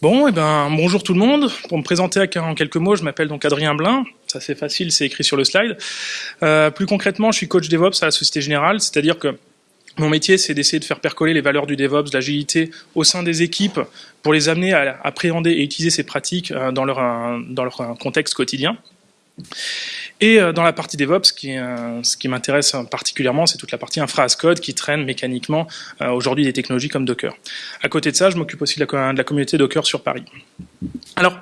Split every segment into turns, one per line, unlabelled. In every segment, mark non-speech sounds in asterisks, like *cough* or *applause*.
Bon, eh ben bonjour tout le monde. Pour me présenter en quelques mots, je m'appelle donc Adrien Blin. Ça c'est facile, c'est écrit sur le slide. Euh, plus concrètement, je suis coach DevOps à la Société Générale, c'est-à-dire que mon métier, c'est d'essayer de faire percoler les valeurs du DevOps, de l'agilité au sein des équipes pour les amener à appréhender et utiliser ces pratiques euh, dans leur, euh, dans leur contexte quotidien. Et euh, dans la partie DevOps, euh, ce qui m'intéresse particulièrement, c'est toute la partie infra as code qui traîne mécaniquement euh, aujourd'hui des technologies comme Docker. À côté de ça, je m'occupe aussi de la, communauté Docker sur Paris. Alors,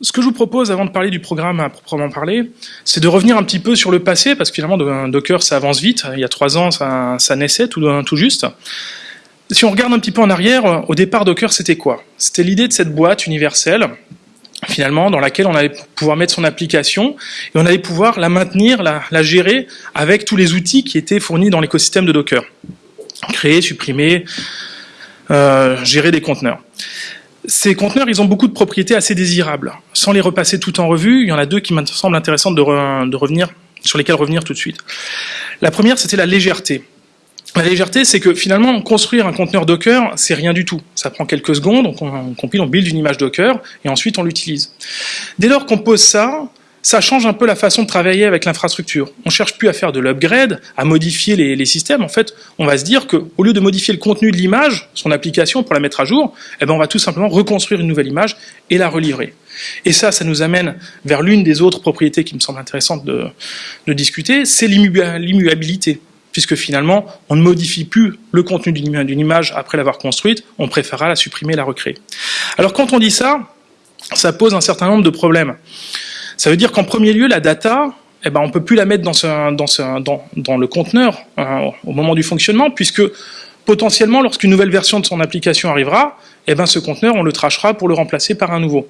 ce que je vous propose avant de parler du programme à proprement parler, c'est de revenir un petit peu sur le passé, parce que finalement Docker ça avance vite, il y a trois ans ça, ça naissait tout, tout juste. Si on regarde un petit peu en arrière, au départ Docker c'était quoi? C'était l'idée de cette boîte universelle finalement, dans laquelle on allait pouvoir mettre son application et on allait pouvoir la maintenir, la, la gérer avec tous les outils qui étaient fournis dans l'écosystème de Docker. Créer, supprimer, euh, gérer des conteneurs. Ces conteneurs, ils ont beaucoup de propriétés assez désirables. Sans les repasser tout en revue, il y en a deux qui me semblent intéressantes de, de revenir, sur lesquelles revenir tout de suite. La première, c'était la légèreté. La légèreté, c'est que finalement, construire un conteneur Docker, c'est rien du tout. Ça prend quelques secondes, donc on, compile, on build une image Docker, et ensuite on l'utilise. Dès lors qu'on pose ça, ça change un peu la façon de travailler avec l'infrastructure. On cherche plus à faire de l'upgrade, à modifier les, systèmes. En fait, on va se dire qu'au lieu de modifier le contenu de l'image, son application pour la mettre à jour, eh ben on va tout simplement reconstruire une nouvelle image et la relivrer. Et ça, ça nous amène vers l'une des autres propriétés qui me semble intéressante de, de discuter, c'est l'immuabilité puisque finalement, on ne modifie plus le contenu d'une image après l'avoir construite, on préférera la supprimer et la recréer. Alors quand on dit ça, ça pose un certain nombre de problèmes. Ça veut dire qu'en premier lieu, la data, eh ben, on ne peut plus la mettre dans, le conteneur hein, au moment du fonctionnement, puisque potentiellement, lorsqu'une nouvelle version de son application arrivera, eh ben, ce conteneur, on le trachera pour le remplacer par un nouveau.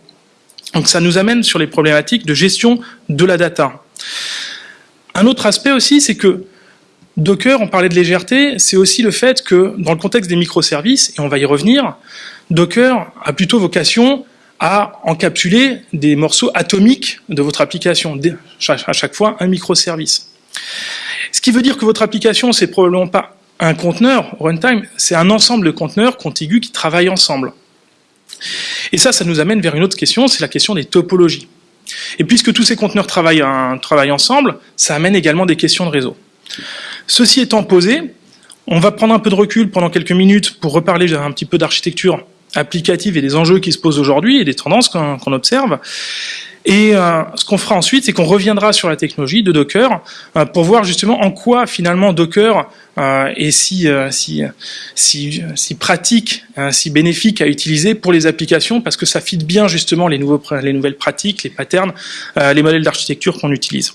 Donc ça nous amène sur les problématiques de gestion de la data. Un autre aspect aussi, c'est que Docker, on parlait de légèreté, c'est aussi le fait que dans le contexte des microservices, et on va y revenir, Docker a plutôt vocation à encapsuler des morceaux atomiques de votre application, à chaque fois un microservice. Ce qui veut dire que votre application, c'est probablement pas un conteneur runtime, c'est un ensemble de conteneurs contigus qui travaillent ensemble. Et ça, ça nous amène vers une autre question, c'est la question des topologies. Et puisque tous ces conteneurs travaillent, travaillent ensemble, ça amène également des questions de réseau. Ceci étant posé, on va prendre un peu de recul pendant quelques minutes pour reparler un petit peu d'architecture applicative et des enjeux qui se posent aujourd'hui et des tendances qu'on observe. Et euh, ce qu'on fera ensuite, c'est qu'on reviendra sur la technologie de Docker euh, pour voir justement en quoi finalement Docker euh, est si, si, si, pratique, si bénéfique à utiliser pour les applications, parce que ça fit bien justement les nouvelles pratiques, les patterns, les modèles d'architecture qu'on utilise.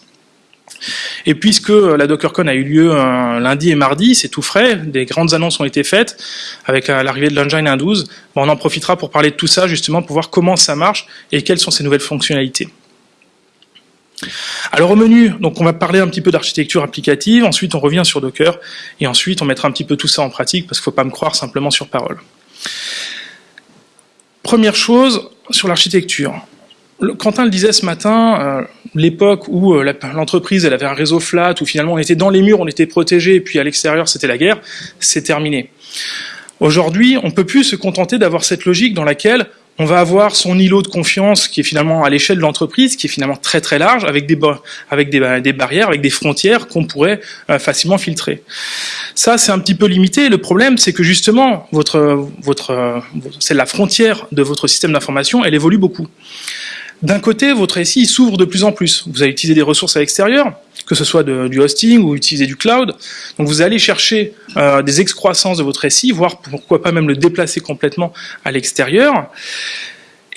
Et puisque la DockerCon a eu lieu lundi et mardi, c'est tout frais, des grandes annonces ont été faites avec euh, l'arrivée de l'Engine 1.12, on en profitera pour parler de tout ça justement pour voir comment ça marche et quelles sont ces nouvelles fonctionnalités. Alors au menu, donc on va parler un petit peu d'architecture applicative, ensuite on revient sur Docker, et ensuite on mettra un petit peu tout ça en pratique, parce qu'il ne faut pas me croire simplement sur parole. Première chose, sur l'architecture. Quentin le disait ce matin, euh, l'époque où euh, l'entreprise avait un réseau flat, où finalement on était dans les murs, on était protégé, et puis à l'extérieur c'était la guerre, c'est terminé. Aujourd'hui, on ne peut plus se contenter d'avoir cette logique dans laquelle on va avoir son îlot de confiance qui est finalement à l'échelle de l'entreprise, qui est finalement très très large, avec des, des barrières, avec des frontières qu'on pourrait euh, facilement filtrer. Ça, c'est un petit peu limité. Le problème, c'est que justement, c'est la frontière de votre système d'information, elle évolue beaucoup. D'un côté, votre SI s'ouvre de plus en plus. Vous allez utiliser des ressources à l'extérieur, que ce soit du hosting ou utiliser du cloud. Donc vous allez chercher euh, des excroissances de votre SI, voire pourquoi pas même le déplacer complètement à l'extérieur.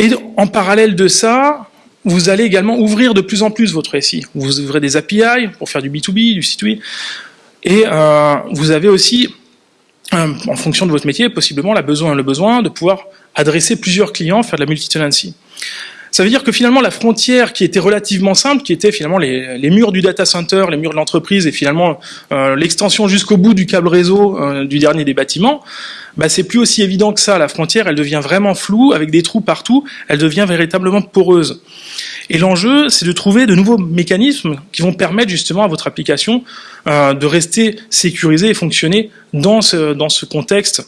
Et en parallèle de ça, vous allez également ouvrir de plus en plus votre SI. Vous ouvrez des API pour faire du B2B, du C2E. Et euh, vous avez aussi, euh, en fonction de votre métier, possiblement le besoin de pouvoir adresser plusieurs clients, faire de la multi-tenancy. Ça veut dire que finalement la frontière qui était relativement simple, qui était finalement les, murs du data center, les murs de l'entreprise et finalement euh, l'extension jusqu'au bout du câble réseau euh, du dernier des bâtiments, bah, c'est plus aussi évident que ça. La frontière, elle devient vraiment floue, avec des trous partout, elle devient véritablement poreuse. Et l'enjeu, c'est de trouver de nouveaux mécanismes qui vont permettre justement à votre application euh, de rester sécurisée et fonctionner dans ce, dans ce contexte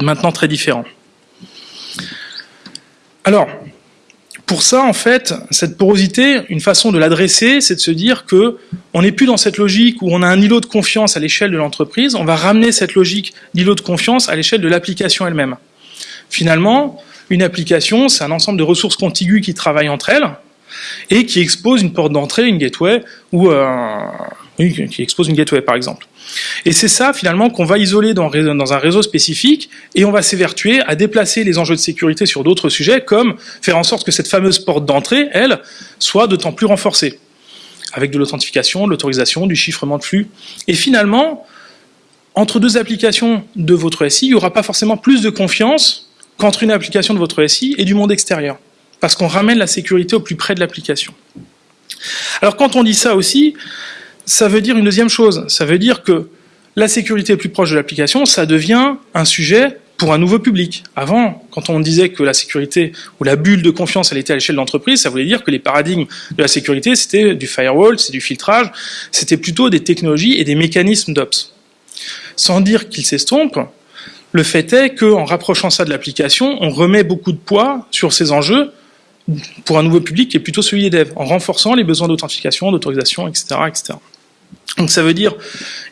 maintenant très différent. Alors, pour ça, en fait, cette porosité, une façon de l'adresser, c'est de se dire que on n'est plus dans cette logique où on a un îlot de confiance à l'échelle de l'entreprise, on va ramener cette logique d'îlot de confiance à l'échelle de l'application elle-même. Finalement, une application, c'est un ensemble de ressources contiguës qui travaillent entre elles et qui exposent une porte d'entrée, une gateway, ou euh, qui expose une gateway par exemple. Et c'est ça finalement qu'on va isoler dans, un réseau spécifique et on va s'évertuer à déplacer les enjeux de sécurité sur d'autres sujets comme faire en sorte que cette fameuse porte d'entrée, elle, soit d'autant plus renforcée avec de l'authentification, de l'autorisation, du chiffrement de flux. Et finalement, entre deux applications de votre SI, il n'y aura pas forcément plus de confiance qu'entre une application de votre SI et du monde extérieur. Parce qu'on ramène la sécurité au plus près de l'application. Alors quand on dit ça aussi, ça veut dire une deuxième chose. Ça veut dire que la sécurité plus proche de l'application, ça devient un sujet pour un nouveau public. Avant, quand on disait que la sécurité ou la bulle de confiance, elle était à l'échelle de l'entreprise, ça voulait dire que les paradigmes de la sécurité, c'était du firewall, c'est du filtrage, c'était plutôt des technologies et des mécanismes d'ops. Sans dire qu'ils s'estompent, le fait est qu'en rapprochant ça de l'application, on remet beaucoup de poids sur ces enjeux pour un nouveau public qui est plutôt celui des devs, en renforçant les besoins d'authentification, d'autorisation, etc., etc. Donc ça veut dire,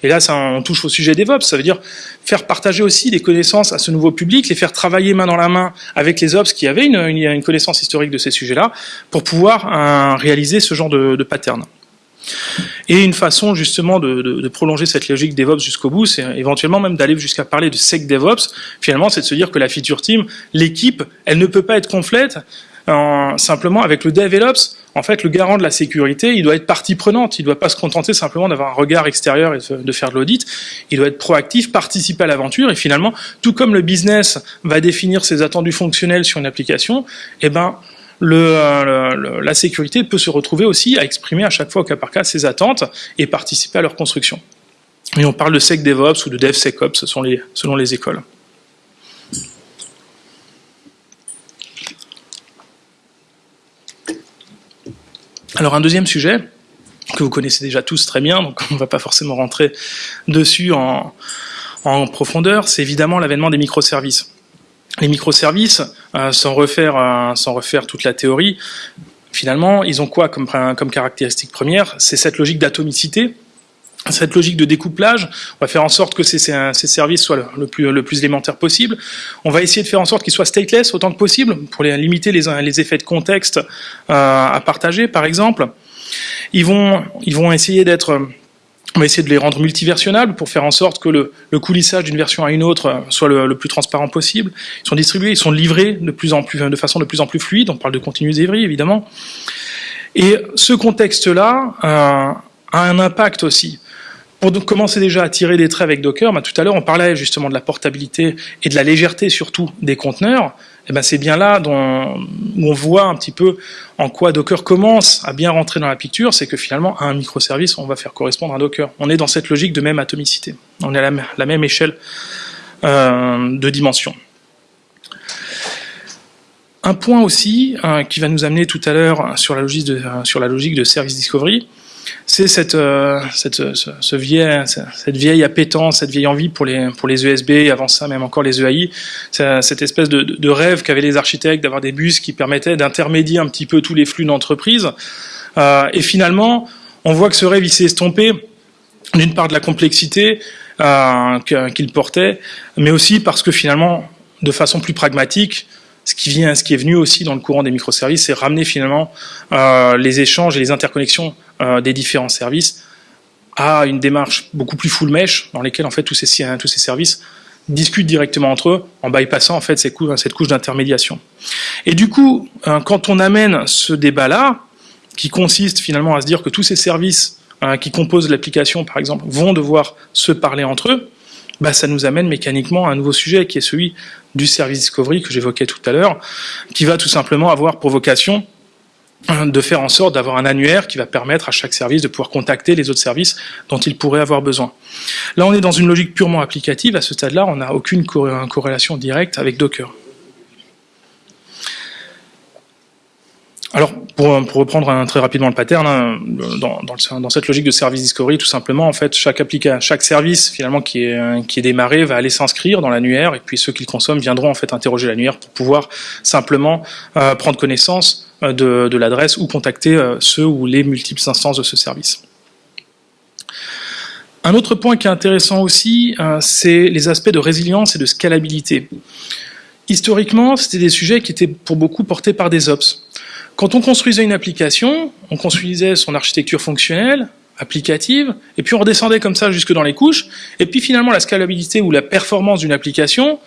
et là on touche au sujet DevOps, ça veut dire faire partager aussi des connaissances à ce nouveau public, les faire travailler main dans la main avec les Ops qui avaient une, connaissance historique de ces sujets-là, pour pouvoir euh, réaliser ce genre de, pattern. Et une façon justement de prolonger cette logique DevOps jusqu'au bout, c'est éventuellement même d'aller jusqu'à parler de Sec DevOps. Finalement, c'est de se dire que la feature team, l'équipe, elle ne peut pas être complète simplement avec le DevOps, en fait, le garant de la sécurité, il doit être partie prenante. Il ne doit pas se contenter simplement d'avoir un regard extérieur et de faire de l'audit. Il doit être proactif, participer à l'aventure. Et finalement, tout comme le business va définir ses attendus fonctionnels sur une application, eh ben, le, la sécurité peut se retrouver aussi à exprimer à chaque fois au cas par cas ses attentes et participer à leur construction. Et on parle de SecDevOps ou de DevSecOps selon les écoles. Alors un deuxième sujet, que vous connaissez déjà tous très bien, donc on ne va pas forcément rentrer dessus en, profondeur, c'est évidemment l'avènement des microservices. Les microservices, euh, sans, refaire, euh, sans refaire toute la théorie, finalement, ils ont quoi comme caractéristique première? C'est cette logique d'atomicité, cette logique de découplage, on va faire en sorte que ces, ces services soient le, plus, le, plus, élémentaire possible. On va essayer de faire en sorte qu'ils soient stateless autant que possible pour limiter les, effets de contexte euh, à partager, par exemple. Ils vont, ils vont essayer d'être on va essayer de les rendre multiversionnables pour faire en sorte que le, coulissage d'une version à une autre soit le, le, plus transparent possible. Ils sont distribués, ils sont livrés de plus en plus, de façon de plus en plus fluide. On parle de continuous delivery évidemment. Et ce contexte-là euh, a un impact aussi pour commencer déjà à tirer des traits avec Docker, bah, tout à l'heure on parlait justement de la portabilité et de la légèreté surtout des conteneurs. Eh ben c'est bien là dont, où on voit un petit peu en quoi Docker commence à bien rentrer dans la picture, c'est que finalement à un microservice on va faire correspondre un Docker. On est dans cette logique de même atomicité. On est à la, même échelle euh, de dimension. Un point aussi euh, qui va nous amener tout à l'heure sur la logique de, sur la logique de service discovery, c'est cette, euh, cette, ce, vieil, cette vieille appétence, cette vieille envie pour les, pour les ESB, et avant ça même encore les EAI, cette espèce de, rêve qu'avaient les architectes d'avoir des bus qui permettaient d'intermédier un petit peu tous les flux d'entreprise. Euh, et finalement, on voit que ce rêve s'est estompé d'une part de la complexité euh, qu'il portait, mais aussi parce que finalement, de façon plus pragmatique, ce qui vient, ce qui est venu aussi dans le courant des microservices, c'est ramener finalement euh, les échanges et les interconnexions euh, des différents services à une démarche beaucoup plus full mesh, dans lesquelles en fait tous ces, tous ces services discutent directement entre eux en bypassant en fait cette couche, cette couche d'intermédiation. Et du coup, euh, quand on amène ce débat-là, qui consiste finalement à se dire que tous ces services euh, qui composent l'application, par exemple, vont devoir se parler entre eux, bah, ça nous amène mécaniquement à un nouveau sujet qui est celui du service discovery que j'évoquais tout à l'heure, qui va tout simplement avoir pour vocation de faire en sorte d'avoir un annuaire qui va permettre à chaque service de pouvoir contacter les autres services dont il pourrait avoir besoin. Là, on est dans une logique purement applicative. À ce stade-là, on n'a aucune corrélation directe avec Docker. alors, pour, reprendre très rapidement le pattern, hein, dans, cette logique de service discovery, tout simplement, en fait, chaque, service finalement qui est, qui est démarré va aller s'inscrire dans l'annuaire, et puis ceux qui le consomment viendront en fait interroger l'annuaire pour pouvoir simplement euh, prendre connaissance euh, de, l'adresse ou contacter euh, ceux ou les multiples instances de ce service. Un autre point qui est intéressant aussi, c'est les aspects de résilience et de scalabilité. Historiquement, c'était des sujets qui étaient pour beaucoup portés par des ops. Quand on construisait une application, on construisait son architecture fonctionnelle, applicative, et puis on redescendait comme ça jusque dans les couches, et puis finalement la scalabilité ou la performance d'une application,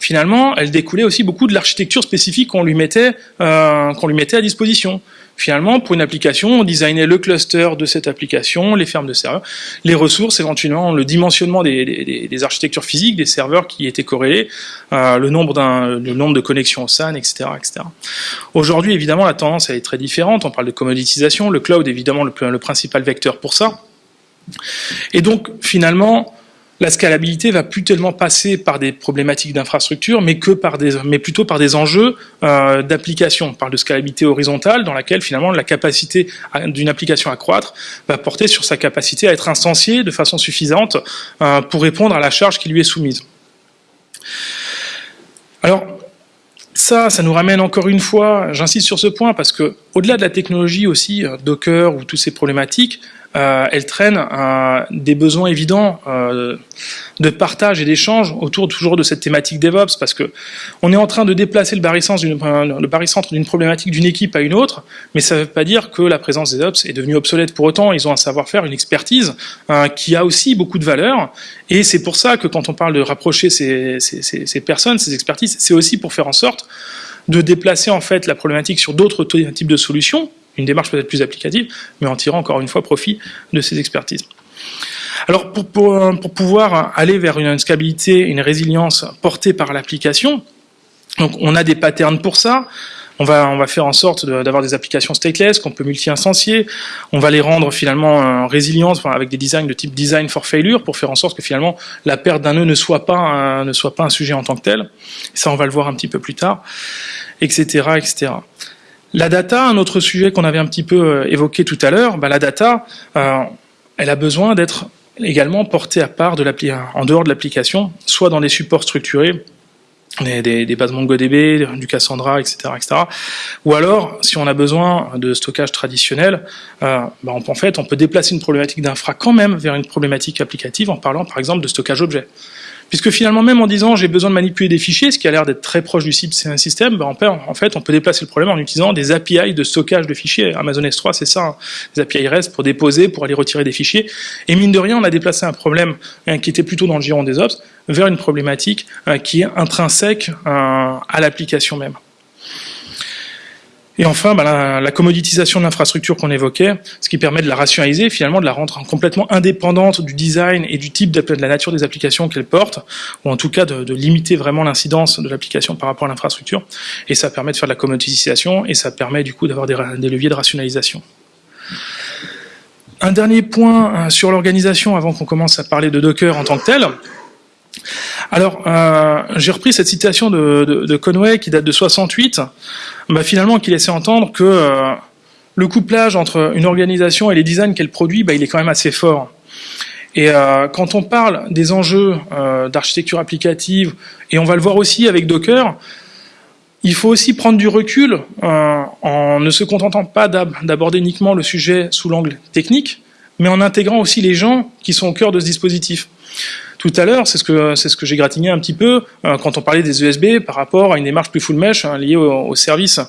finalement, elle découlait aussi beaucoup de l'architecture spécifique qu'on lui mettait, euh, qu'on lui mettait à disposition. Finalement, pour une application, on designait le cluster de cette application, les fermes de serveurs, les ressources, éventuellement le dimensionnement des, architectures physiques, des serveurs qui étaient corrélés, euh, le, nombre le nombre de connexions au SAN, etc. etc. Aujourd'hui, évidemment, la tendance elle est très différente. On parle de commoditisation. Le cloud, évidemment, le, le principal vecteur pour ça. Et donc, finalement, la scalabilité va plus tellement passer par des problématiques d'infrastructure, mais plutôt par des enjeux euh, d'application. On parle de scalabilité horizontale, dans laquelle finalement la capacité d'une application à croître va porter sur sa capacité à être instanciée de façon suffisante euh, pour répondre à la charge qui lui est soumise. Alors, ça, ça nous ramène encore une fois, j'insiste sur ce point, parce que au-delà de la technologie aussi, euh, Docker ou toutes ces problématiques, elle traîne euh, des besoins évidents euh, de partage et d'échange autour toujours de cette thématique DevOps, parce que on est en train de déplacer le barycentre d'une problématique d'une équipe à une autre, mais ça ne veut pas dire que la présence des Ops est devenue obsolète pour autant. Ils ont un savoir-faire, une expertise qui a aussi beaucoup de valeur, et c'est pour ça que quand on parle de rapprocher ces, ces personnes, ces expertises, c'est aussi pour faire en sorte de déplacer en fait la problématique sur d'autres types de solutions une démarche peut-être plus applicative, mais en tirant encore une fois profit de ces expertises. Alors pour, pour, pouvoir aller vers une scalabilité, une résilience portée par l'application, donc on a des patterns pour ça. On va, faire en sorte d'avoir des applications stateless qu'on peut multi-instancier. On va les rendre finalement résilientes avec des designs de type design for failure pour faire en sorte que finalement la perte d'un nœud ne soit pas un, ne soit pas un sujet en tant que tel. Ça, on va le voir un petit peu plus tard, etc., etc. La data, un autre sujet qu'on avait un petit peu euh, évoqué tout à l'heure, bah, la data, euh, elle a besoin d'être également portée à part de en dehors de l'application, soit dans des supports structurés, des, bases MongoDB, du Cassandra, etc., etc. Ou alors, si on a besoin de stockage traditionnel, euh, bah, en fait, on peut déplacer une problématique d'infra quand même vers une problématique applicative en parlant, par exemple, de stockage objet. Puisque finalement, même en disant j'ai besoin de manipuler des fichiers, ce qui a l'air d'être très proche du système, ben en fait, on peut déplacer le problème en utilisant des API de stockage de fichiers. Amazon S3, c'est ça, hein. des API REST pour déposer, pour aller retirer des fichiers. Et mine de rien, on a déplacé un problème hein, qui était plutôt dans le giron des ops vers une problématique euh, qui est intrinsèque à l'application même. Et enfin, bah, la, commoditisation de l'infrastructure qu'on évoquait, ce qui permet de la rationaliser, finalement de la rendre complètement indépendante du design et du type de, la nature des applications qu'elle porte, ou en tout cas de, limiter vraiment l'incidence de l'application par rapport à l'infrastructure. Et ça permet de faire de la commoditisation et ça permet du coup d'avoir des, leviers de rationalisation. Un dernier point euh, sur l'organisation avant qu'on commence à parler de Docker en tant que tel. Alors, euh, j'ai repris cette citation de, Conway qui date de 68, bah, finalement qui laissait entendre que euh, le couplage entre une organisation et les designs qu'elle produit, bah, il est quand même assez fort. Et euh, quand on parle des enjeux d'architecture applicative, et on va le voir aussi avec Docker, il faut aussi prendre du recul en ne se contentant pas d'aborder uniquement le sujet sous l'angle technique, mais en intégrant aussi les gens qui sont au cœur de ce dispositif tout à l'heure, c'est ce que ce que j'ai gratigné un petit peu euh, quand on parlait des USB par rapport à une démarche plus full mesh hein, liée au, service,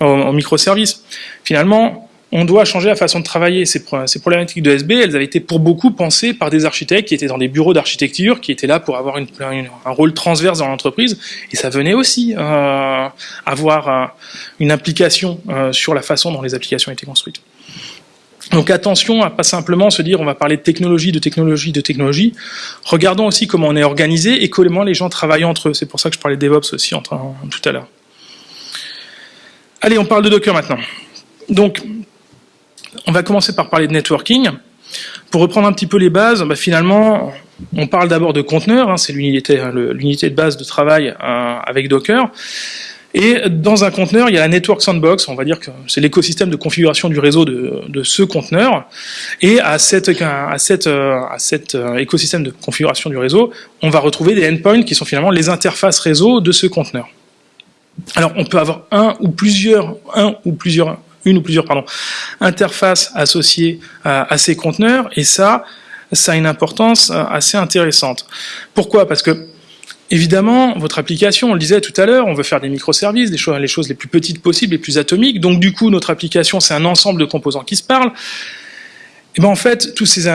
au, microservice. Finalement, on doit changer la façon de travailler. Ces, problématiques de USB, elles avaient été pour beaucoup pensées par des architectes qui étaient dans des bureaux d'architecture, qui étaient là pour avoir un rôle transverse dans l'entreprise, et ça venait aussi euh, avoir euh, une implication euh, sur la façon dont les applications étaient construites. Donc attention à pas simplement se dire on va parler de technologie, de technologie, de technologie. Regardons aussi comment on est organisé et comment les gens travaillent entre eux. C'est pour ça que je parlais de DevOps aussi tout à l'heure. Allez, on parle de Docker maintenant. Donc, on va commencer par parler de networking. Pour reprendre un petit peu les bases, bah, finalement, on parle d'abord de conteneurs, hein, c'est l'unité de base de travail euh, avec Docker. Et dans un conteneur, il y a la Network Sandbox, on va dire que c'est l'écosystème de configuration du réseau de, ce conteneur. Et à, cette, à, cette, à cet euh, écosystème de configuration du réseau, on va retrouver des endpoints qui sont finalement les interfaces réseau de ce conteneur. Alors, on peut avoir un ou plusieurs, un ou plusieurs, une ou plusieurs, pardon, interfaces associées à, à ces conteneurs, et ça, ça a une importance euh, assez intéressante. Pourquoi? Parce que Évidemment, votre application, on le disait tout à l'heure, on veut faire des microservices, des choses, les choses les plus petites possibles, les plus atomiques. Donc du coup, notre application, c'est un ensemble de composants qui se parlent. Et ben en fait, toutes ces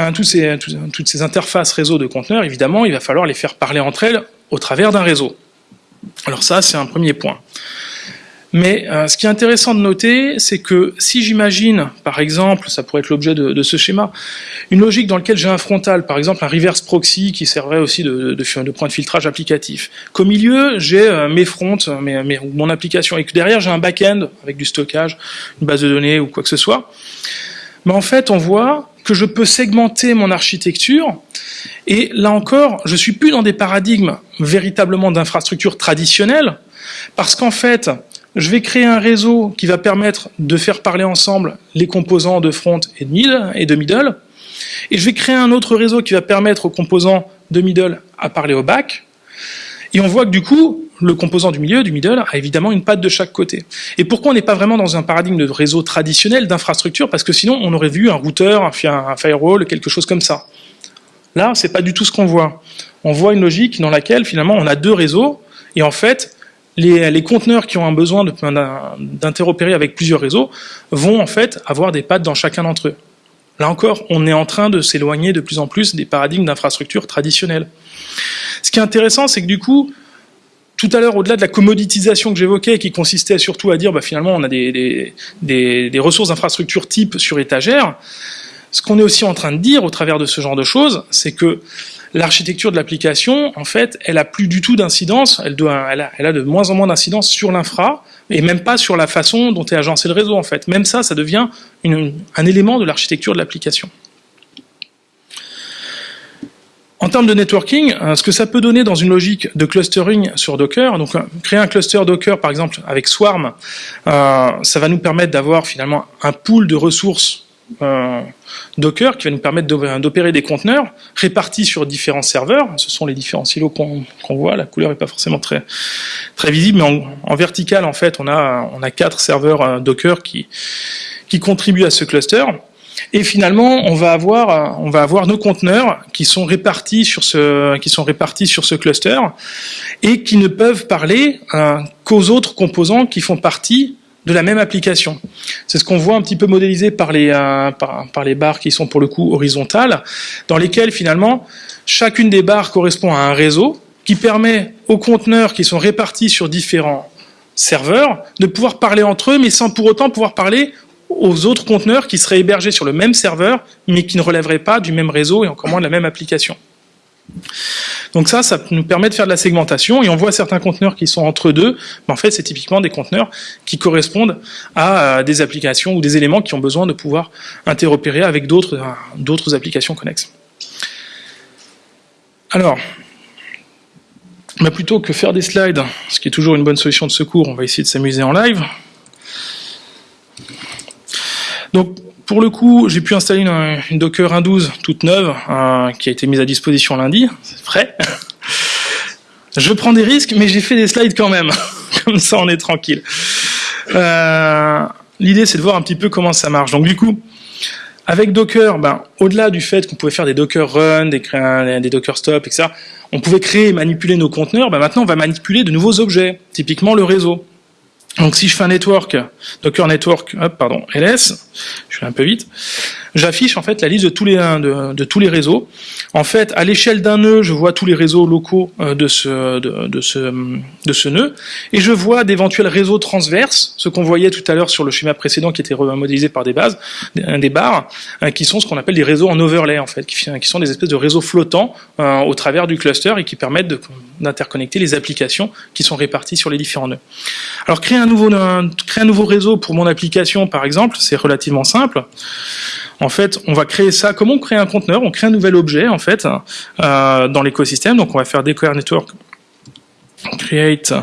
interfaces réseau de conteneurs, évidemment, il va falloir les faire parler entre elles au travers d'un réseau. Alors ça, c'est un premier point. Mais euh, ce qui est intéressant de noter, c'est que si j'imagine, par exemple, ça pourrait être l'objet de, ce schéma, une logique dans laquelle j'ai un frontal, par exemple un reverse proxy qui servait aussi de, de, point de filtrage applicatif, qu'au milieu j'ai euh, mes fronts, mes, mon application, et que derrière j'ai un back-end avec du stockage, une base de données ou quoi que ce soit, mais en fait on voit que je peux segmenter mon architecture, et là encore, je suis plus dans des paradigmes véritablement d'infrastructure traditionnelle, parce qu'en fait, je vais créer un réseau qui va permettre de faire parler ensemble les composants de front et de middle, et je vais créer un autre réseau qui va permettre aux composants de middle à parler au back. Et on voit que du coup, le composant du milieu, du middle, a évidemment une patte de chaque côté. Et pourquoi on n'est pas vraiment dans un paradigme de réseau traditionnel, d'infrastructure? Parce que sinon, on aurait vu un routeur, un firewall, quelque chose comme ça. Là, c'est pas du tout ce qu'on voit. On voit une logique dans laquelle, finalement, on a deux réseaux, et en fait, les, conteneurs qui ont un besoin d'interopérer avec plusieurs réseaux vont en fait avoir des pattes dans chacun d'entre eux. Là encore, on est en train de s'éloigner de plus en plus des paradigmes d'infrastructure traditionnels. Ce qui est intéressant, c'est que du coup, tout à l'heure, au-delà de la commoditisation que j'évoquais, qui consistait surtout à dire, bah, finalement, on a des, des ressources d'infrastructure type sur étagère, ce qu'on est aussi en train de dire au travers de ce genre de choses, c'est que l'architecture de l'application, en fait, elle a plus du tout d'incidence, elle, a, de moins en moins d'incidence sur l'infra, et même pas sur la façon dont est agencé le réseau, en fait. Même ça, ça devient un élément de l'architecture de l'application. En termes de networking, euh, ce que ça peut donner dans une logique de clustering sur Docker, donc euh, créer un cluster Docker par exemple avec Swarm, euh, ça va nous permettre d'avoir finalement un pool de ressources euh, Docker qui va nous permettre d'opérer des conteneurs répartis sur différents serveurs. Ce sont les différents silos qu'on voit. La couleur n'est pas forcément très visible, mais en, vertical, en fait, on a quatre serveurs euh, Docker qui contribuent à ce cluster. Et finalement, on va avoir on va avoir nos conteneurs qui sont répartis sur ce qui sont répartis sur ce cluster et qui ne peuvent parler euh, qu'aux autres composants qui font partie de la même application. C'est ce qu'on voit un petit peu modélisé par les, euh, par, les barres qui sont pour le coup horizontales, dans lesquelles finalement chacune des barres correspond à un réseau qui permet aux conteneurs qui sont répartis sur différents serveurs de pouvoir parler entre eux, mais sans pour autant pouvoir parler aux autres conteneurs qui seraient hébergés sur le même serveur, mais qui ne relèveraient pas du même réseau et encore moins de la même application. Donc ça, ça nous permet de faire de la segmentation et on voit certains conteneurs qui sont entre deux, mais en fait c'est typiquement des conteneurs qui correspondent à euh, des applications ou des éléments qui ont besoin de pouvoir interopérer avec d'autres euh, applications connexes. Alors, bah, plutôt que faire des slides, ce qui est toujours une bonne solution de secours, on va essayer de s'amuser en live. Donc pour le coup, j'ai pu installer une, Docker 1.12 toute neuve euh, qui a été mise à disposition lundi. C'est frais. *laughs* Je prends des risques, mais j'ai fait des slides quand même. *laughs* Comme ça, on est tranquille. Euh, l'idée, c'est de voir un petit peu comment ça marche. Donc du coup, avec Docker, ben, au-delà du fait qu'on pouvait faire des Docker run, des, Docker stop, etc., on pouvait créer et manipuler nos conteneurs. Ben, maintenant, on va manipuler de nouveaux objets, typiquement le réseau. Donc si je fais un network, Docker network, hop, pardon, ls, je vais un peu vite, j'affiche en fait la liste de tous les de, tous les réseaux. En fait, à l'échelle d'un nœud, je vois tous les réseaux locaux euh, de ce de, ce de ce nœud, et je vois d'éventuels réseaux transverses, ce qu'on voyait tout à l'heure sur le schéma précédent qui était remodélisé par des bases, des barres, euh, qui sont ce qu'on appelle des réseaux en overlay en fait, qui, qui sont des espèces de réseaux flottants euh, au travers du cluster et qui permettent d'interconnecter les applications qui sont réparties sur les différents nœuds. Alors créer un nouveau créer un nouveau réseau pour mon application par exemple, c'est relativement simple. En fait, on va créer ça. Comment on crée un conteneur? On crée un nouvel objet en fait euh, dans l'écosystème. Donc on va faire declare network create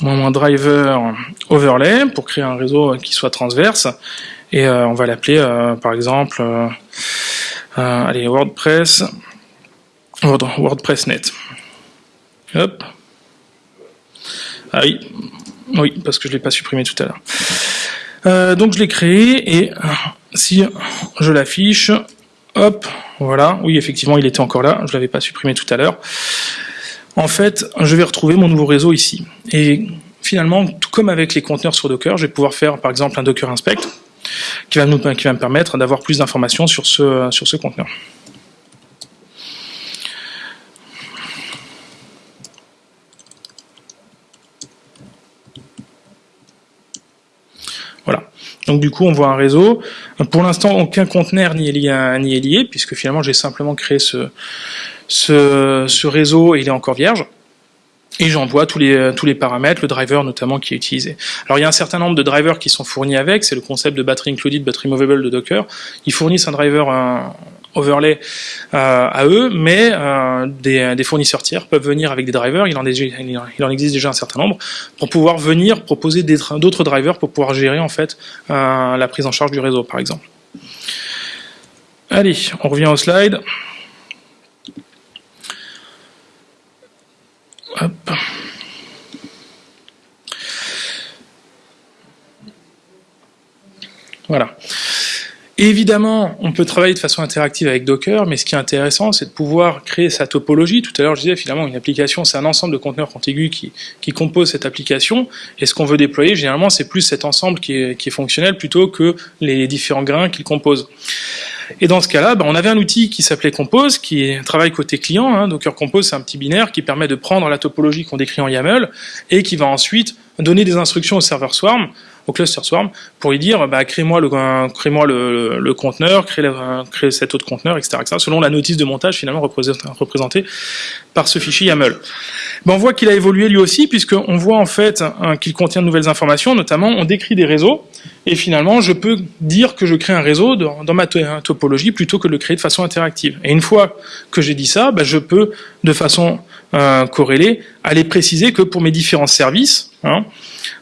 moins driver overlay pour créer un réseau qui soit transverse. Et on va l'appeler par exemple allez, WordPress WordPress.net. Hop. Ah oui, oui, parce que je ne l'ai pas supprimé tout à l'heure. Euh, donc je l'ai créé et si je l'affiche, hop, voilà, oui effectivement il était encore là, je ne l'avais pas supprimé tout à l'heure. En fait, je vais retrouver mon nouveau réseau ici. Et finalement, comme avec les conteneurs sur Docker, je vais pouvoir faire par exemple un Docker Inspect qui va, me permettre d'avoir plus d'informations sur ce conteneur. Donc du coup, on voit un réseau. Pour l'instant, aucun conteneur n'y est lié, ni est lié puisque finalement, j'ai simplement créé ce, ce, réseau et il est encore vierge. Et j'envoie tous les, tous les paramètres, le driver notamment qui est utilisé. Alors il y a un certain nombre de drivers qui sont fournis avec, c'est le concept de battery included, battery movable de Docker. Ils fournissent un driver, overlay euh, à eux, mais euh, des, fournisseurs tiers peuvent venir avec des drivers, il en, existe déjà un certain nombre, pour pouvoir venir proposer d'autres drivers pour pouvoir gérer en fait euh, la prise en charge du réseau par exemple. Allez, on revient au slide. Hop. Voilà. Évidemment, on peut travailler de façon interactive avec Docker, mais ce qui est intéressant, c'est de pouvoir créer sa topologie. Tout à l'heure, je disais, finalement, une application, c'est un ensemble de conteneurs contigus qui, qui compose cette application. Et ce qu'on veut déployer, généralement, c'est plus cet ensemble qui est, qui est, fonctionnel plutôt que les différents grains qu'il compose. Et dans ce cas-là, ben, on avait un outil qui s'appelait Compose, qui travaille côté client. Hein. Docker Compose, c'est un petit binaire qui permet de prendre la topologie qu'on décrit en YAML et qui va ensuite donner des instructions au serveur Swarm au cluster Swarm pour lui dire bah, crée-moi le, crée le, conteneur, crée, crée cet autre conteneur, etc., selon la notice de montage finalement représentée par ce fichier YAML. Ben, on voit qu'il a évolué lui aussi, puisqu'on voit en fait qu'il contient de nouvelles informations, notamment on décrit des réseaux, et finalement je peux dire que je crée un réseau dans, ma topologie plutôt que de le créer de façon interactive. Et une fois que j'ai dit ça, ben, je peux de façon euh, corrélée aller préciser que pour mes différents services, hein,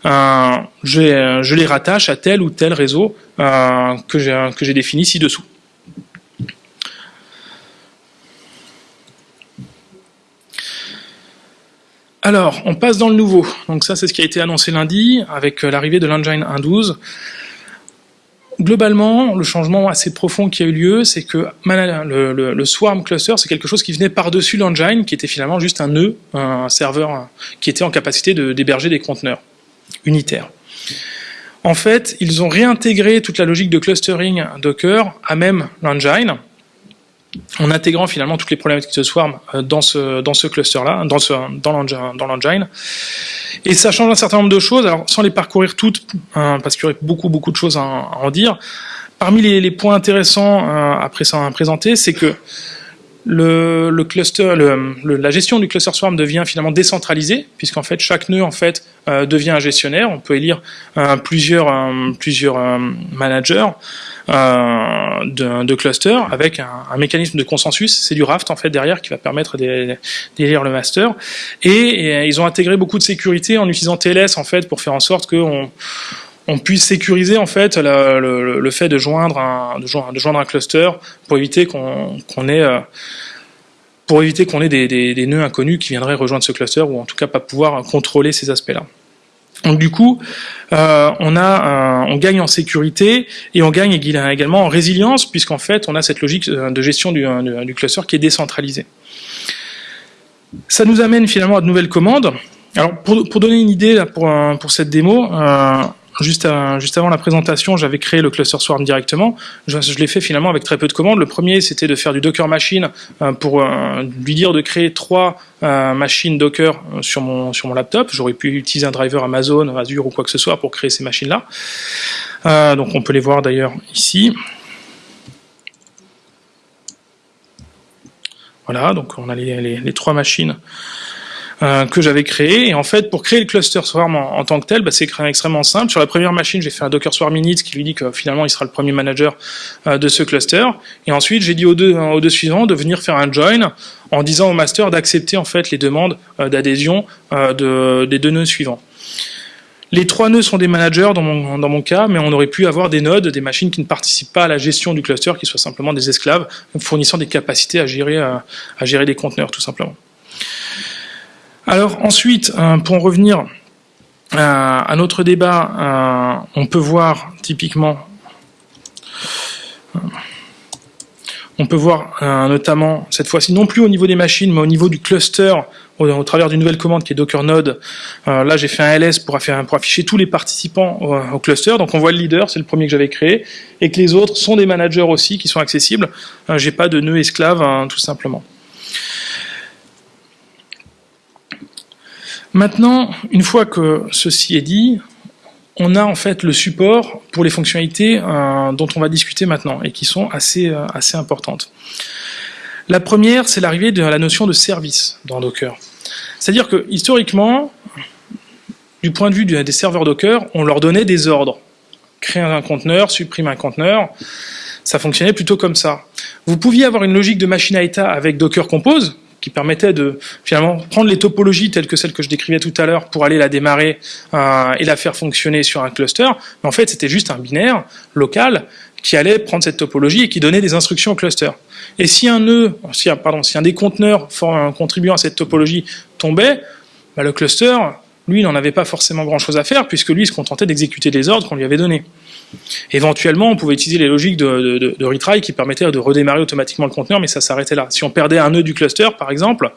euh, je, les rattache à tel ou tel réseau euh, que j'ai défini ci-dessous. Alors, on passe dans le nouveau. Donc ça, c'est ce qui a été annoncé lundi avec euh, l'arrivée de l'engine 1.12. Globalement, le changement assez profond qui a eu lieu, c'est que le, Swarm Cluster, c'est quelque chose qui venait par-dessus l'engine, qui était finalement juste un nœud, un serveur qui était en capacité d'héberger des conteneurs unitaire. En fait, ils ont réintégré toute la logique de clustering Docker à même l'engine, en intégrant finalement toutes les problématiques de Swarm euh, dans ce, dans ce cluster-là, dans, dans l'engine. Et ça change un certain nombre de choses, alors sans les parcourir toutes, hein, parce qu'il y aurait beaucoup beaucoup de choses à, en dire. Parmi les, points intéressants euh, à présenter, c'est que le, cluster, la gestion du cluster swarm devient finalement décentralisée, puisqu'en fait chaque nœud en fait euh, devient un gestionnaire. On peut élire euh, plusieurs, euh, plusieurs managers de, de cluster avec un, mécanisme de consensus. C'est du Raft en fait derrière qui va permettre d'élire le master. Et, ils ont intégré beaucoup de sécurité en utilisant TLS en fait pour faire en sorte qu'on on puisse sécuriser en fait le, fait de joindre un, cluster pour éviter qu'on ait euh, des, nœuds inconnus qui viendraient rejoindre ce cluster ou en tout cas pas pouvoir contrôler ces aspects-là. Donc du coup, euh, on, gagne en sécurité et on gagne également en résilience puisqu'en fait on a cette logique euh, de gestion du, cluster qui est décentralisée. Ça nous amène finalement à de nouvelles commandes. Alors pour, donner une idée pour cette démo, Juste, avant la présentation, j'avais créé le cluster Swarm directement. Je, l'ai fait finalement avec très peu de commandes. Le premier, c'était de faire du Docker Machine euh, pour euh, lui dire de créer trois euh, machines Docker sur mon, laptop. J'aurais pu utiliser un driver Amazon, Azure ou quoi que ce soit pour créer ces machines-là. donc on peut les voir d'ailleurs ici. Voilà, donc on a les trois machines euh, que j'avais créé. Et en fait, pour créer le cluster Swarm en, tant que tel, bah, c'est extrêmement simple. Sur la première machine, j'ai fait un Docker Swarm init qui lui dit que finalement, il sera le premier manager euh, de ce cluster. Et ensuite, j'ai dit aux deux, aux deux suivants de venir faire un join en disant au master d'accepter en fait les demandes euh, d'adhésion de, des deux nœuds suivants. Les trois nœuds sont des managers dans mon, dans mon cas, mais on aurait pu avoir des nodes, des machines qui ne participent pas à la gestion du cluster, qui soient simplement des esclaves, fournissant des capacités à gérer, à, gérer des conteneurs, tout simplement. Alors ensuite, euh, pour en revenir euh, à notre débat, euh, on peut voir typiquement on peut voir notamment, cette fois-ci, non plus au niveau des machines, mais au niveau du cluster au, travers d'une nouvelle commande qui est Docker Node. Là, j'ai fait un ls pour, afficher tous les participants au, cluster. Donc, on voit le leader, c'est le premier que j'avais créé, et que les autres sont des managers aussi qui sont accessibles. J'ai pas de nœud esclave, hein, tout simplement. Maintenant, une fois que ceci est dit, on a en fait le support pour les fonctionnalités euh, dont on va discuter maintenant et qui sont assez, euh, assez importantes. La première, c'est l'arrivée de la notion de service dans Docker. C'est-à-dire que historiquement, du point de vue des serveurs Docker, on leur donnait des ordres. Créer un conteneur, supprime un conteneur, ça fonctionnait plutôt comme ça. Vous pouviez avoir une logique de machine à état avec Docker Compose, qui permettait de finalement prendre les topologies telles que celles que je décrivais tout à l'heure pour aller la démarrer euh, et la faire fonctionner sur un cluster. Mais en fait, c'était juste un binaire local qui allait prendre cette topologie et qui donnait des instructions au cluster. Et si un nœud, si, pardon, si un des conteneurs contribuant à cette topologie tombait, bah, le cluster, lui, n'en avait pas forcément grand-chose à faire, puisque lui, il se contentait d'exécuter les ordres qu'on lui avait donnés. Éventuellement, on pouvait utiliser les logiques de, retry qui permettaient de redémarrer automatiquement le conteneur, mais ça s'arrêtait là. Si on perdait un nœud du cluster, par exemple,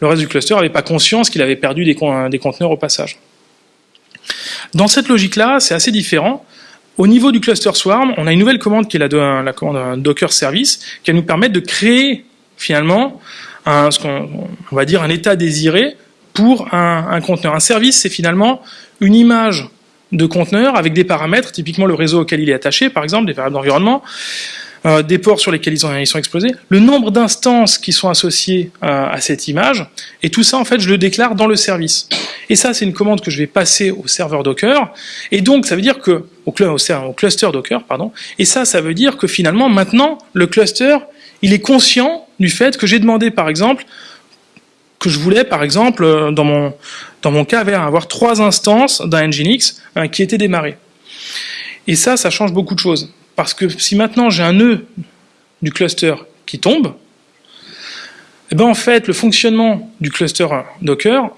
le reste du cluster n'avait pas conscience qu'il avait perdu des, des conteneurs au passage. Dans cette logique-là, c'est assez différent. Au niveau du cluster Swarm, on a une nouvelle commande qui est la, commande Docker Service, qui va nous permettre de créer finalement un, ce va dire un état désiré pour un conteneur. Un service, c'est finalement une image de conteneur avec des paramètres, typiquement le réseau auquel il est attaché, par exemple, des variables d'environnement, euh, des ports sur lesquels ils, sont exposés, le nombre d'instances qui sont associées euh, à cette image, et tout ça, en fait, je le déclare dans le service. Et ça, c'est une commande que je vais passer au serveur Docker, et donc, ça veut dire que, au cluster Docker, pardon, et ça, ça veut dire que finalement, maintenant, le cluster, il est conscient du fait que j'ai demandé, par exemple, je voulais, par exemple, euh, dans mon, dans mon cas, avoir trois instances d'un Nginx euh, qui étaient démarrées. Et ça, ça change beaucoup de choses. Parce que si maintenant j'ai un nœud du cluster qui tombe, eh ben en fait, le fonctionnement du cluster Docker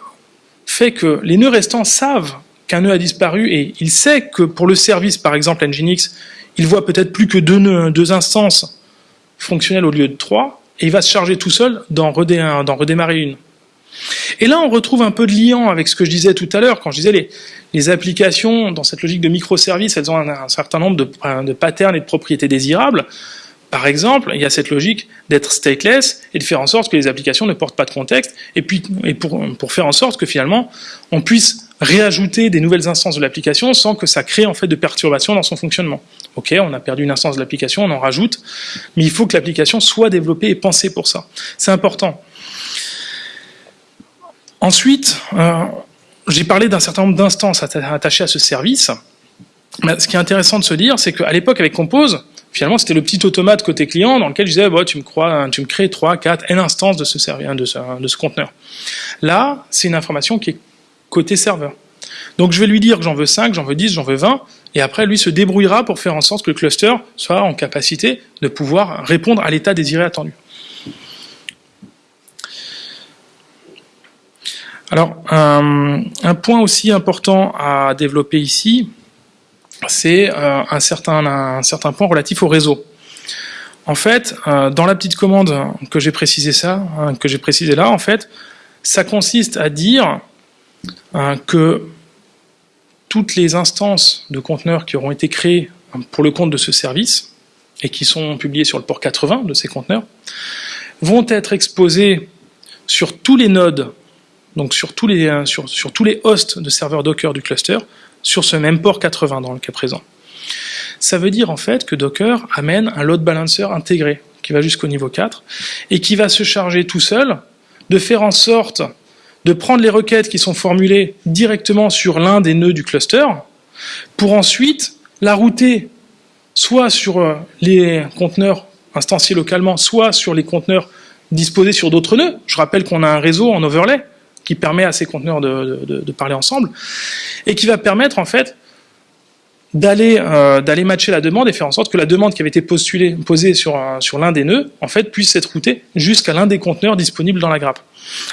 fait que les nœuds restants savent qu'un nœud a disparu et il sait que pour le service, par exemple Nginx, il voit peut-être plus que deux, nœuds, deux instances fonctionnelles au lieu de trois, et il va se charger tout seul d'en redémarrer une. Et là, on retrouve un peu de liant avec ce que je disais tout à l'heure, quand je disais les, les applications, dans cette logique de microservices, elles ont un, certain nombre de, de, patterns et de propriétés désirables. Par exemple, il y a cette logique d'être stateless et de faire en sorte que les applications ne portent pas de contexte, et puis pour, pour faire en sorte que finalement, on puisse réajouter des nouvelles instances de l'application sans que ça crée en fait de perturbations dans son fonctionnement. Ok, on a perdu une instance de l'application, on en rajoute, mais il faut que l'application soit développée et pensée pour ça. C'est important. Ensuite, euh, j'ai parlé d'un certain nombre d'instances attachées à ce service. ce qui est intéressant de se dire, c'est qu'à l'époque, avec Compose, finalement, c'était le petit automate côté client dans lequel je disais, bah, tu, me crois, tu me crées 3, 4, N instances de ce, de ce, de ce conteneur. Là, c'est une information qui est côté serveur. Donc je vais lui dire que j'en veux 5, j'en veux 10, j'en veux 20, et après lui se débrouillera pour faire en sorte que le cluster soit en capacité de pouvoir répondre à l'état désiré attendu. Alors, un, point aussi important à développer ici, c'est euh, un, certain, point relatif au réseau. En fait, euh, dans la petite commande que j'ai précisé hein, précisé là, en fait, ça consiste à dire euh, que toutes les instances de conteneurs qui auront été créées pour le compte de ce service et qui sont publiées sur le port 80 de ces conteneurs vont être exposées sur tous les nodes donc sur tous les, euh, sur, tous les hosts de serveurs Docker du cluster, sur ce même port 80 dans le cas présent. Ça veut dire en fait que Docker amène un load balancer intégré, qui va jusqu'au niveau 4, et qui va se charger tout seul de faire en sorte de prendre les requêtes qui sont formulées directement sur l'un des nœuds du cluster, pour ensuite la router soit sur euh, les conteneurs instanciés localement, soit sur les conteneurs disposés sur d'autres nœuds. Je rappelle qu'on a un réseau en overlay qui permet à ces conteneurs de, parler ensemble et qui va permettre en fait d'aller euh, d'aller matcher la demande et faire en sorte que la demande qui avait été postulée, posée sur, sur l'un des nœuds en fait puisse être routée jusqu'à l'un des conteneurs disponibles dans la grappe.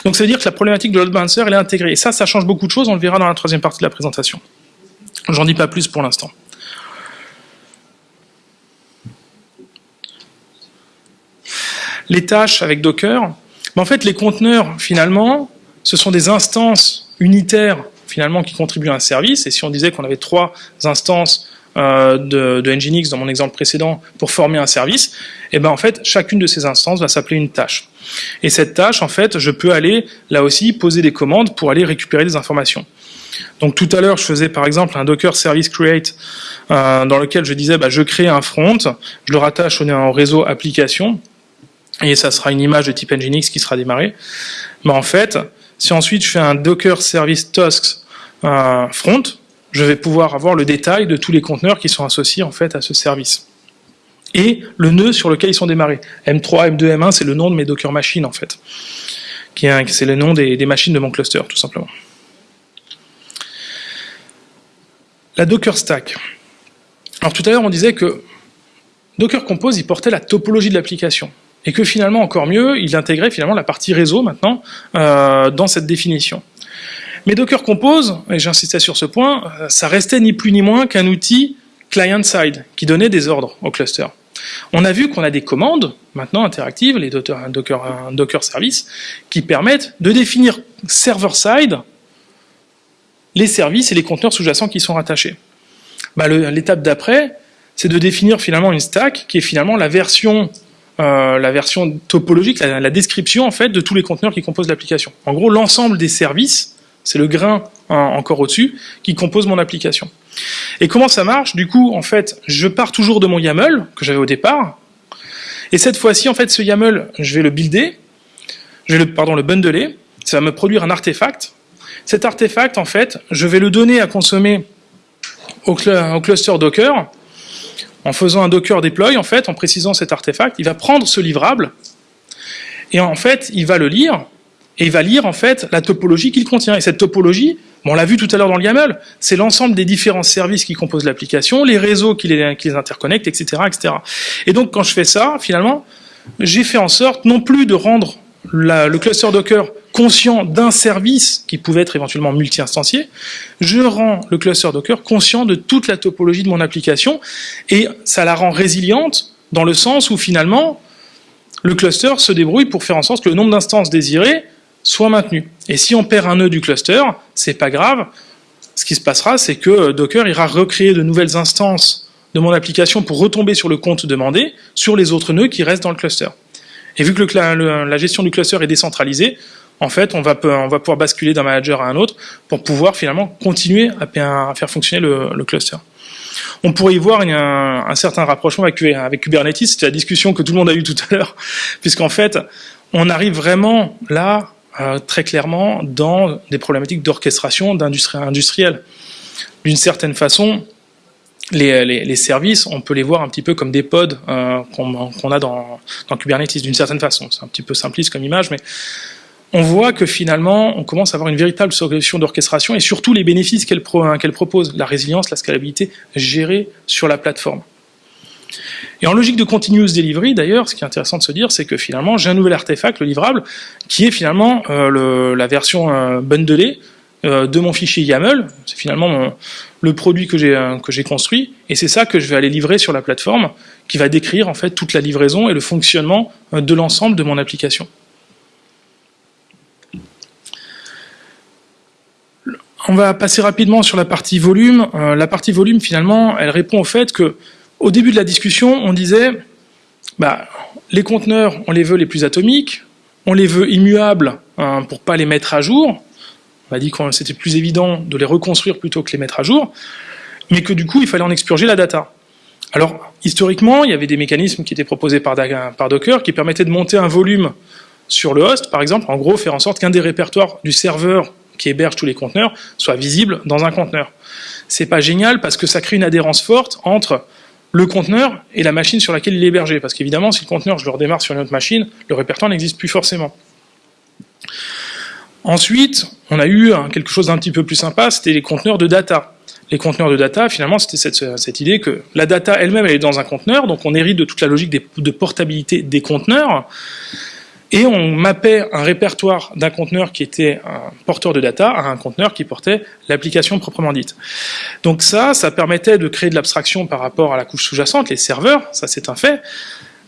Donc ça veut dire que la problématique de load elle est intégrée et ça ça change beaucoup de choses, on le verra dans la troisième partie de la présentation. J'en dis pas plus pour l'instant. Les tâches avec Docker, ben, en fait les conteneurs finalement ce sont des instances unitaires finalement qui contribuent à un service. Et si on disait qu'on avait trois instances euh, de, Nginx dans mon exemple précédent pour former un service, et eh ben en fait chacune de ces instances va s'appeler une tâche. Et cette tâche, en fait, je peux aller là aussi poser des commandes pour aller récupérer des informations. Donc tout à l'heure, je faisais par exemple un Docker Service Create euh, dans lequel je disais bah, je crée un front, je le rattache au réseau application et ça sera une image de type Nginx qui sera démarrée. Mais en fait, si ensuite je fais un Docker Service Tasks euh, front, je vais pouvoir avoir le détail de tous les conteneurs qui sont associés en fait à ce service. Et le nœud sur lequel ils sont démarrés. M3, M2, M1, c'est le nom de mes Docker machines en fait. C'est le nom des, machines de mon cluster, tout simplement. La Docker Stack. Alors tout à l'heure, on disait que Docker Compose, portait la topologie de l'application et que finalement, encore mieux, il intégrait finalement la partie réseau maintenant euh, dans cette définition. Mais Docker Compose, et j'insistais sur ce point, euh, ça restait ni plus ni moins qu'un outil client-side qui donnait des ordres au cluster. On a vu qu'on a des commandes, maintenant interactives, les Docker, Docker, Docker Service, qui permettent de définir server-side les services et les conteneurs sous-jacents qui sont rattachés. Bah, L'étape d'après, c'est de définir finalement une stack qui est finalement la version euh, la version topologique, la, description en fait de tous les conteneurs qui composent l'application. En gros, l'ensemble des services, c'est le grain encore au-dessus, qui compose mon application. Et comment ça marche? Du coup, en fait, je pars toujours de mon YAML que j'avais au départ, et cette fois-ci, en fait, ce YAML, je vais le builder, je vais le, pardon, le bundler, ça va me produire un artefact. Cet artefact, en fait, je vais le donner à consommer au cluster Docker, en faisant un Docker deploy, en fait, en précisant cet artefact, il va prendre ce livrable, et en fait, il va le lire, et il va lire, en fait, la topologie qu'il contient. Et cette topologie, on l'a vu tout à l'heure dans le YAML, c'est l'ensemble des différents services qui composent l'application, les réseaux qui les, qui les interconnectent, etc., etc. Et donc, quand je fais ça, finalement, j'ai fait en sorte non plus de rendre le cluster Docker conscient d'un service qui pouvait être éventuellement multi-instancié, je rends le cluster Docker conscient de toute la topologie de mon application et ça la rend résiliente dans le sens où finalement le cluster se débrouille pour faire en sorte que le nombre d'instances désirées soit maintenu. Et si on perd un nœud du cluster, c'est pas grave. Ce qui se passera, c'est que Docker ira recréer de nouvelles instances de mon application pour retomber sur le compte demandé sur les autres nœuds qui restent dans le cluster. Et vu que la gestion du cluster est décentralisée, en fait, on va, on va pouvoir basculer d'un manager à un autre pour pouvoir finalement continuer à, faire fonctionner le, cluster. On pourrait y voir un, certain rapprochement avec, avec Kubernetes, c'était la discussion que tout le monde a eue tout à l'heure, *laughs* puisqu'en fait, on arrive vraiment là, euh, très clairement, dans des problématiques d'orchestration d'industrie industrielle. D'une certaine façon, les, services, on peut les voir un petit peu comme des pods euh, qu'on a dans, Kubernetes, d'une certaine façon. C'est un petit peu simpliste comme image, mais on voit que finalement, on commence à avoir une véritable solution d'orchestration et surtout les bénéfices qu'elle propose, la résilience, la scalabilité gérée sur la plateforme. Et en logique de continuous delivery, d'ailleurs, ce qui est intéressant de se dire, c'est que finalement, j'ai un nouvel artefact, le livrable, qui est finalement euh, la version euh, bundlée euh, de mon fichier YAML. C'est finalement le produit que j'ai construit, et c'est ça que je vais aller livrer sur la plateforme, qui va décrire en fait toute la livraison et le fonctionnement de l'ensemble de mon application. On va passer rapidement sur la partie volume. Euh, la partie volume, finalement, elle répond au fait que, au début de la discussion, on disait, bah, les conteneurs, on les veut les plus atomiques, on les veut immuables hein, pour pas les mettre à jour. On a dit que c'était plus évident de les reconstruire plutôt que les mettre à jour, mais que du coup, il fallait en expurger la data. Alors, historiquement, il y avait des mécanismes qui étaient proposés par, par Docker qui permettaient de monter un volume sur le host, par exemple, en gros, faire en sorte qu'un des répertoires du serveur qui héberge tous les conteneurs soit visible dans un conteneur. C'est pas génial parce que ça crée une adhérence forte entre le conteneur et la machine sur laquelle il est hébergé. Parce qu'évidemment, si le conteneur, je le redémarre sur une autre machine, le répertoire n'existe plus forcément. Ensuite, on a eu quelque chose d'un petit peu plus sympa, c'était les conteneurs de data. Les conteneurs de data, finalement, c'était cette, idée que la data elle-même, elle est dans un conteneur, donc on hérite de toute la logique de portabilité des conteneurs, et on mappait un répertoire d'un conteneur qui était un porteur de data à un conteneur qui portait l'application proprement dite. Donc ça, ça permettait de créer de l'abstraction par rapport à la couche sous-jacente, les serveurs, ça c'est un fait,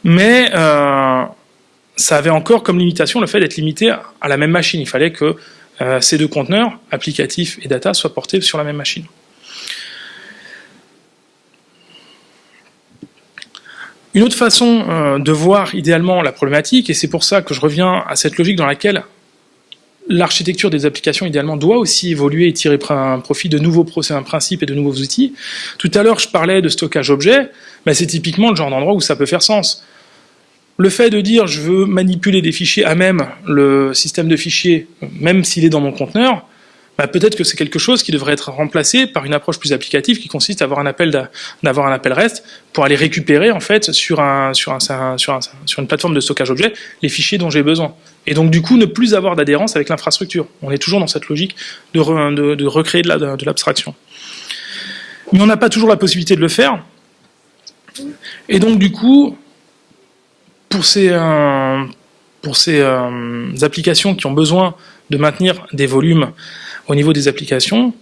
mais euh, ça avait encore comme limitation le fait d'être limité à la même machine. Il fallait que euh, ces deux conteneurs, applicatifs et data, soient portés sur la même machine. Une autre façon euh, de voir idéalement la problématique, et c'est pour ça que je reviens à cette logique dans laquelle l'architecture des applications idéalement doit aussi évoluer et tirer profit de nouveaux principes et de nouveaux outils. Tout à l'heure, je parlais de stockage objet, mais c'est typiquement le genre d'endroit où ça peut faire sens. Le fait de dire je veux manipuler des fichiers à même le système de fichiers, même s'il est dans mon conteneur, bah, peut-être que c'est quelque chose qui devrait être remplacé par une approche plus applicative qui consiste à avoir un appel d'avoir REST pour aller récupérer en fait sur un sur un, sur, un, sur une plateforme de stockage objet les fichiers dont j'ai besoin. Et donc du coup ne plus avoir d'adhérence avec l'infrastructure. On est toujours dans cette logique de recréer de l'abstraction. Mais on n'a pas toujours la possibilité de le faire. Et donc du coup, pour ces, euh, euh, applications qui ont besoin de maintenir des volumes au niveau des applications,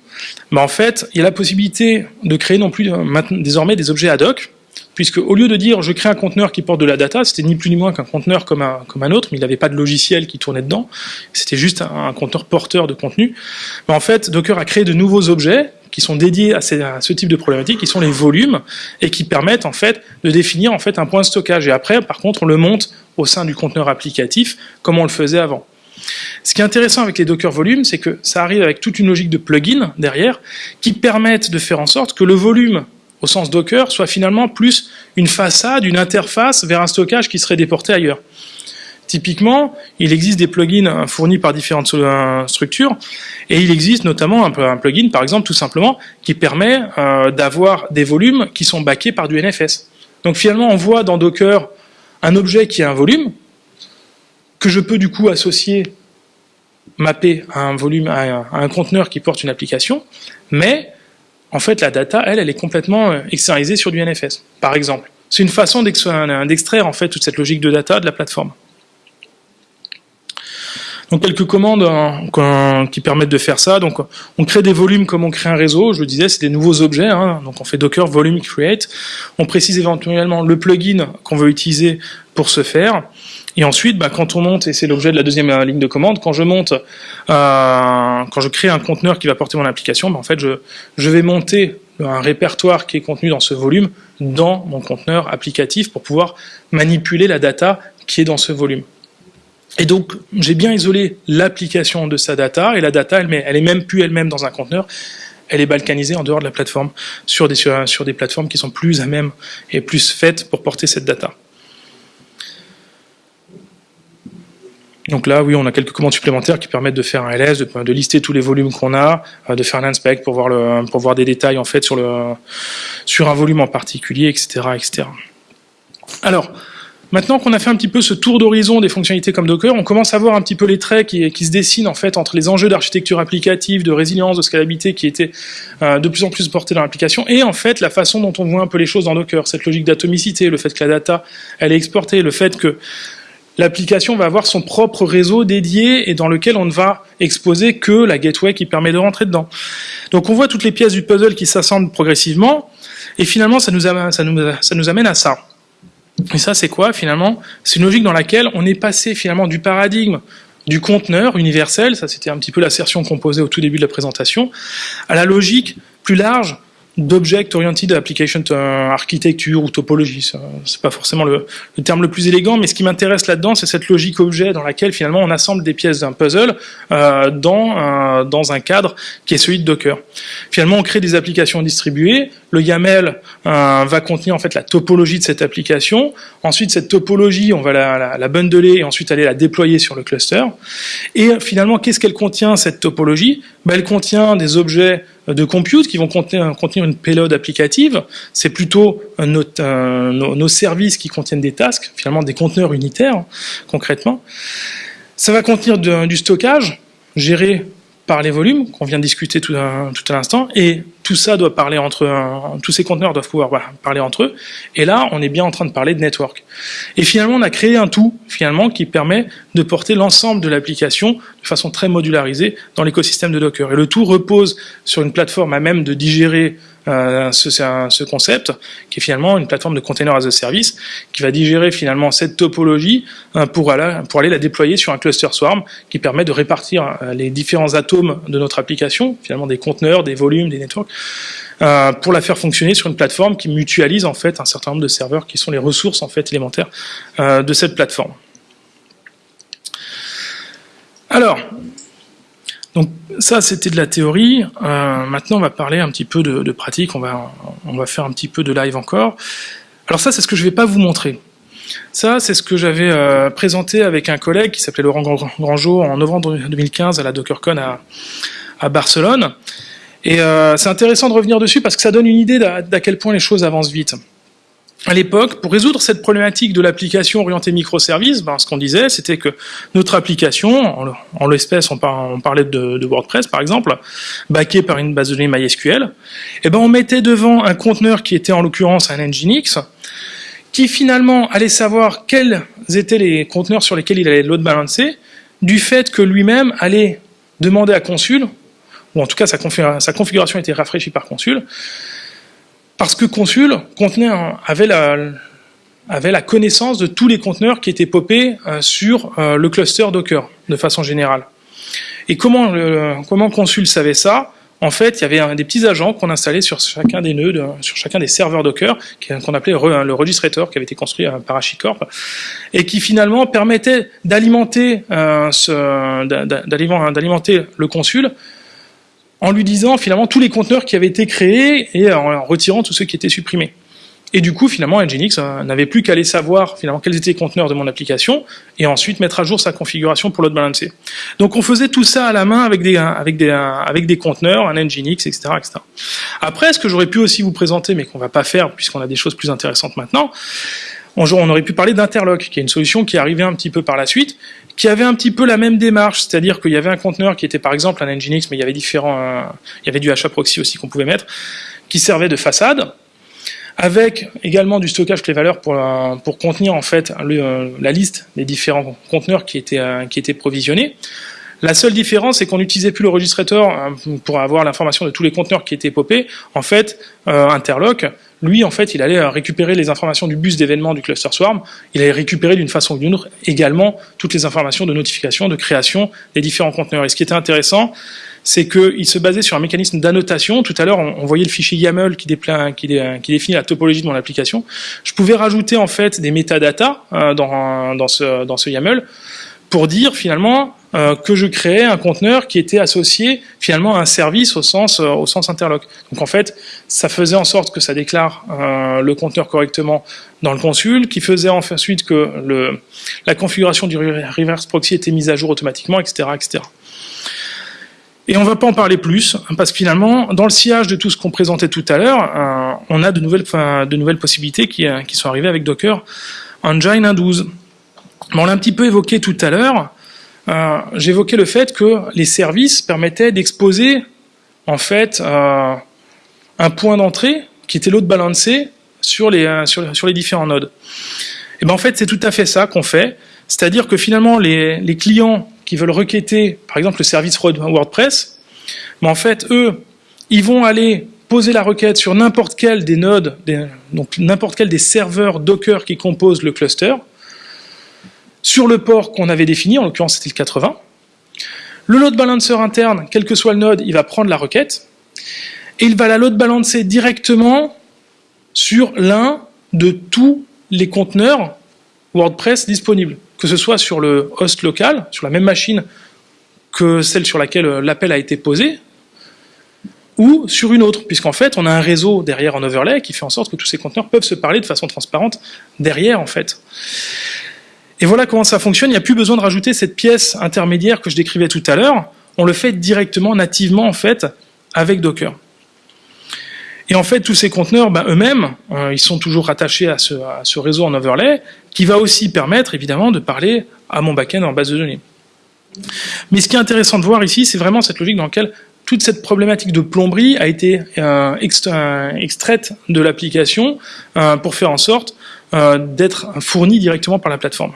bah en fait, il y a la possibilité de créer non plus désormais des objets ad hoc, puisque au lieu de dire je crée un conteneur qui porte de la data, c'était ni plus ni moins qu'un conteneur comme un, comme un autre, mais il n'avait pas de logiciel qui tournait dedans, c'était juste un, conteneur porteur de contenu. Bah en fait, Docker a créé de nouveaux objets qui sont dédiés à, ce type de problématique, qui sont les volumes, et qui permettent en fait de définir en fait un point de stockage. Et après, par contre, on le monte au sein du conteneur applicatif, comme on le faisait avant. Ce qui est intéressant avec les Docker volumes, c'est que ça arrive avec toute une logique de plugin derrière qui permettent de faire en sorte que le volume au sens Docker soit finalement plus une façade, une interface vers un stockage qui serait déporté ailleurs. Typiquement, il existe des plugins fournis par différentes euh, structures, et il existe notamment un plugin, par exemple, tout simplement, qui permet euh, d'avoir des volumes qui sont backés par du NFS. Donc finalement, on voit dans Docker un objet qui a un volume, que je peux du coup associer, mapper à un volume, à un, conteneur qui porte une application, mais en fait la data, elle, elle est complètement euh, externalisée sur du NFS, par exemple. C'est une façon d'extraire en fait toute cette logique de data de la plateforme. Donc quelques commandes hein, qui permettent de faire ça. Donc on crée des volumes comme on crée un réseau. Je le disais, c'est des nouveaux objets. Hein. Donc on fait Docker volume create. On précise éventuellement le plugin qu'on veut utiliser pour ce faire. Et ensuite, bah, quand on monte, et c'est l'objet de la deuxième euh, ligne de commande, quand je monte, euh, quand je crée un conteneur qui va porter mon application, bah, en fait, je, je vais monter un répertoire qui est contenu dans ce volume dans mon conteneur applicatif pour pouvoir manipuler la data qui est dans ce volume. Et donc, j'ai bien isolé l'application de sa data, et la data, elle, elle est même plus elle-même dans un conteneur, elle est balkanisée en dehors de la plateforme, sur des, sur des plateformes qui sont plus à même et plus faites pour porter cette data. Donc là, oui, on a quelques commandes supplémentaires qui permettent de faire un LS, de, lister tous les volumes qu'on a, euh, de faire un inspect pour voir, le, pour voir des détails en fait sur, le, sur un volume en particulier, etc. etc. Alors, maintenant qu'on a fait un petit peu ce tour d'horizon des fonctionnalités comme Docker, on commence à voir un petit peu les traits qui, se dessinent en fait entre les enjeux d'architecture applicative, de résilience, de scalabilité qui étaient euh, de plus en plus portés dans l'application, et en fait la façon dont on voit un peu les choses dans Docker, cette logique d'atomicité, le fait que la data elle est exportée, le fait que l'application va avoir son propre réseau dédié et dans lequel on ne va exposer que la gateway qui permet de rentrer dedans. Donc on voit toutes les pièces du puzzle qui s'assemblent progressivement et finalement ça nous amène à ça. Et ça c'est quoi finalement? C'est une logique dans laquelle on est passé finalement du paradigme du conteneur universel, ça c'était un petit peu l'assertion qu'on posait au tout début de la présentation, à la logique plus large d'object oriented application euh, architecture ou topologie. C'est pas forcément le, terme le plus élégant, mais ce qui m'intéresse là-dedans, c'est cette logique objet dans laquelle finalement on assemble des pièces d'un puzzle euh, dans, euh, dans un cadre qui est celui de Docker. Finalement, on crée des applications distribuées. Le YAML euh, va contenir en fait la topologie de cette application. Ensuite, cette topologie, on va la, la, la bundler et ensuite aller la déployer sur le cluster. Et finalement, qu'est-ce qu'elle contient cette topologie? Ben, Elle contient des objets de compute qui vont contenir, une payload applicative. C'est plutôt nos, services qui contiennent des tasks, finalement des conteneurs unitaires, concrètement. Ça va contenir du stockage géré par les volumes qu'on vient de discuter tout à, tout à l'instant, et tout ça doit parler entre tous ces conteneurs doivent pouvoir parler entre eux. Et là, on est bien en train de parler de network. Et finalement, on a créé un tout finalement qui permet de porter l'ensemble de l'application de façon très modularisée dans l'écosystème de Docker. Et le tout repose sur une plateforme à même de digérer euh, ce, ce, concept, qui est finalement une plateforme de container as a service, qui va digérer finalement cette topologie euh, pour, aller, la déployer sur un cluster swarm, qui permet de répartir euh, les différents atomes de notre application, finalement des conteneurs, des volumes, des networks, pour la faire fonctionner sur une plateforme qui mutualise en fait un certain nombre de serveurs qui sont les ressources en fait élémentaires de cette plateforme. Alors, donc ça, c'était de la théorie. Euh, maintenant, on va parler un petit peu de, pratique. On va, on va faire un petit peu de live encore. Alors ça, c'est ce que je ne vais pas vous montrer. Ça, c'est ce que j'avais euh, présenté avec un collègue qui s'appelait Laurent Grangeau en novembre 2015 à la DockerCon à, Barcelone. Et euh, c'est intéressant de revenir dessus parce que ça donne une idée d'à quel point les choses avancent vite à l'époque, pour résoudre cette problématique de l'application orientée microservice, ben, ce qu'on disait, c'était que notre application, en l'espèce, on, parlait de, WordPress par exemple, backé par une base de données MySQL, et eh ben on mettait devant un conteneur qui était en l'occurrence un Nginx, qui finalement allait savoir quels étaient les conteneurs sur lesquels il allait load balancer, du fait que lui-même allait demander à Consul, ou en tout cas sa configuration était rafraîchie par Consul, parce que Consul contenait avait, la, connaissance de tous les conteneurs qui étaient popés euh, sur euh, le cluster Docker, de façon générale. Et comment, comment Consul savait ça? En fait, il y avait des petits agents qu'on installait sur chacun des nœuds, sur chacun des serveurs Docker, qu'on appelait le registrator, qui avait été construit par HashiCorp, et qui finalement permettait euh, d'alimenter le consul en lui disant finalement tous les conteneurs qui avaient été créés et en retirant tous ceux qui étaient supprimés. Et du coup, finalement, Nginx euh, n'avait plus qu'à aller savoir finalement quels étaient les conteneurs de mon application et ensuite mettre à jour sa configuration pour load balancer. Donc on faisait tout ça à la main avec des, avec des conteneurs, un Nginx, etc.. Après, ce que j'aurais pu aussi vous présenter, mais qu'on va pas faire puisqu'on a des choses plus intéressantes maintenant, on aurait pu parler d'Interlock, qui est une solution qui est arrivée un petit peu par la suite, qui avait un petit peu la même démarche, c'est-à-dire qu'il y avait un conteneur qui était par exemple un Nginx, mais il y avait différents, euh, il y avait du HAProxy aussi qu'on pouvait mettre, qui servait de façade, avec également du stockage clé valeur pour, euh, contenir en fait euh, la liste des différents conteneurs qui étaient, qui étaient provisionnés. La seule différence, c'est qu'on n'utilisait plus le registrateur pour avoir l'information de tous les conteneurs qui étaient popés. En fait, Interlock lui, en fait, il allait euh, récupérer les informations du bus d'événements du cluster swarm, il allait récupérer d'une façon ou d'une autre également toutes les informations de notification, de création des différents conteneurs. Et ce qui était intéressant, c'est qu'il se basait sur un mécanisme d'annotation. Tout à l'heure, on, voyait le fichier YAML qui, définit la topologie de mon application. Je pouvais rajouter en fait des métadatas euh, dans ce YAML pour dire finalement euh, que je créais un conteneur qui était associé finalement à un service au sens, euh. Donc en fait, ça faisait en sorte que ça déclare euh, le conteneur correctement dans le consul, qui faisait ensuite que la configuration du reverse proxy était mise à jour automatiquement, etc. etc. Et on ne va pas en parler plus, parce que finalement, dans le sillage de tout ce qu'on présentait tout à l'heure, on a de nouvelles, de nouvelles possibilités qui, qui sont arrivées avec Docker Engine 1.12 on l'a un petit peu évoqué tout à l'heure. Euh, J'évoquais le fait que les services permettaient d'exposer en fait euh, un point d'entrée qui était load balancé sur les, euh, sur, les différents nodes. Et ben en fait c'est tout à fait ça qu'on fait, c'est-à-dire que finalement les, les, clients qui veulent requêter par exemple le service WordPress, ben en fait eux ils vont aller poser la requête sur n'importe quel des nodes, donc n'importe quel des serveurs Docker qui composent le cluster, sur le port qu'on avait défini, en l'occurrence c'était le 80. Le load balancer interne, quel que soit le node, il va prendre la requête. et il va la load balancer directement sur l'un de tous les conteneurs WordPress disponibles, que ce soit sur le host local, sur la même machine que celle sur laquelle l'appel a été posé, ou sur une autre, puisqu'en fait, on a un réseau derrière en overlay qui fait en sorte que tous ces conteneurs peuvent se parler de façon transparente derrière, en fait. Et voilà comment ça fonctionne. Il n'y a plus besoin de rajouter cette pièce intermédiaire que je décrivais tout à l'heure. On le fait directement, nativement, en fait, avec Docker. Et en fait, tous ces conteneurs, ben, eux-mêmes, euh, ils sont toujours rattachés à ce, réseau en overlay, qui va aussi permettre, évidemment, de parler à mon backend en base de données. Mais ce qui est intéressant de voir ici, c'est vraiment cette logique dans laquelle toute cette problématique de plomberie a été euh, extraite de l'application euh, pour faire en sorte d'être fournie directement par la plateforme.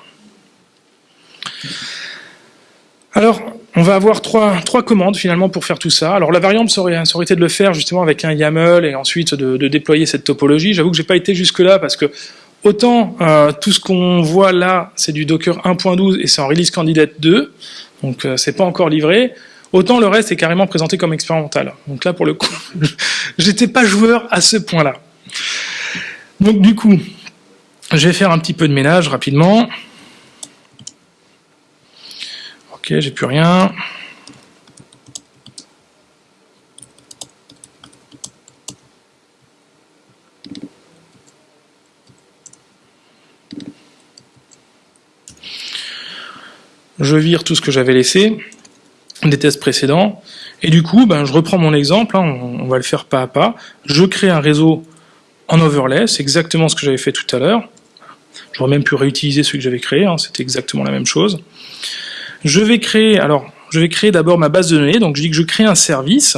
Alors, on va avoir trois, commandes finalement pour faire tout ça. Alors la variante ça aurait, été de le faire justement avec un YAML et ensuite de, déployer cette topologie. J'avoue que j'ai pas été jusque là parce que autant tout ce qu'on voit là c'est du Docker 1.12 et c'est en release candidate 2, donc c'est pas encore livré. Autant le reste est carrément présenté comme expérimental. Donc là, pour le coup, *laughs* j'étais pas joueur à ce point-là. Donc du coup, je vais faire un petit peu de ménage rapidement. J'ai plus rien. Je vire tout ce que j'avais laissé des tests précédents. Et du coup, ben, je reprends mon exemple, hein, on, va le faire pas à pas. Je crée un réseau en overlay, c'est exactement ce que j'avais fait tout à l'heure. J'aurais même pu réutiliser celui que j'avais créé, hein, c'était exactement la même chose. Je vais créer, alors, je vais créer d'abord ma base de données, donc je dis que je crée un service.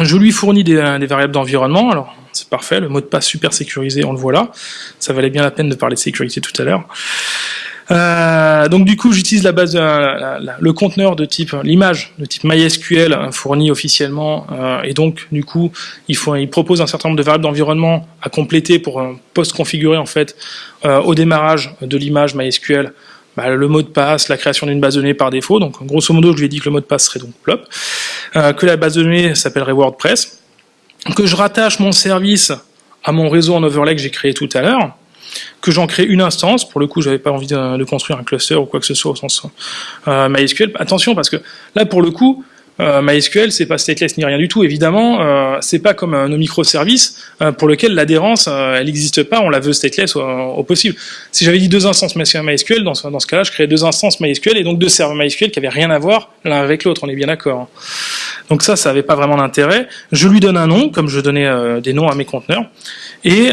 Je lui fournis des, des variables d'environnement, alors c'est parfait, le mot de passe super sécurisé, on le voit là. Ça valait bien la peine de parler de sécurité tout à l'heure. Euh, donc du coup, j'utilise la base, euh, le conteneur de type, l'image de type MySQL euh, fourni officiellement, et donc du coup, il, faut, il propose un certain nombre de variables d'environnement à compléter pour post-configurer en fait au démarrage de l'image MySQL bah, le mot de passe, la création d'une base de données par défaut. Donc grosso modo, je lui ai dit que le mot de passe serait donc plop, que la base de données s'appellerait WordPress, que je rattache mon service à mon réseau en overlay que j'ai créé tout à l'heure que j'en crée une instance. Pour le coup, j'avais pas envie de, construire un cluster ou quoi que ce soit au sens euh, MySQL. Attention, parce que là, pour le coup, euh, MySQL, c'est pas stateless ni rien du tout. Évidemment, euh, c'est pas comme nos microservices euh, pour lequel l'adhérence, elle n'existe pas. On la veut stateless au, possible. Si j'avais dit deux instances MySQL, dans ce, dans ce cas-là, je créais deux instances MySQL et donc deux serveurs MySQL qui avaient rien à voir l'un avec l'autre. On est bien d'accord. Hein. Donc ça, ça avait pas vraiment d'intérêt. Je lui donne un nom, comme je donnais des noms à mes conteneurs, et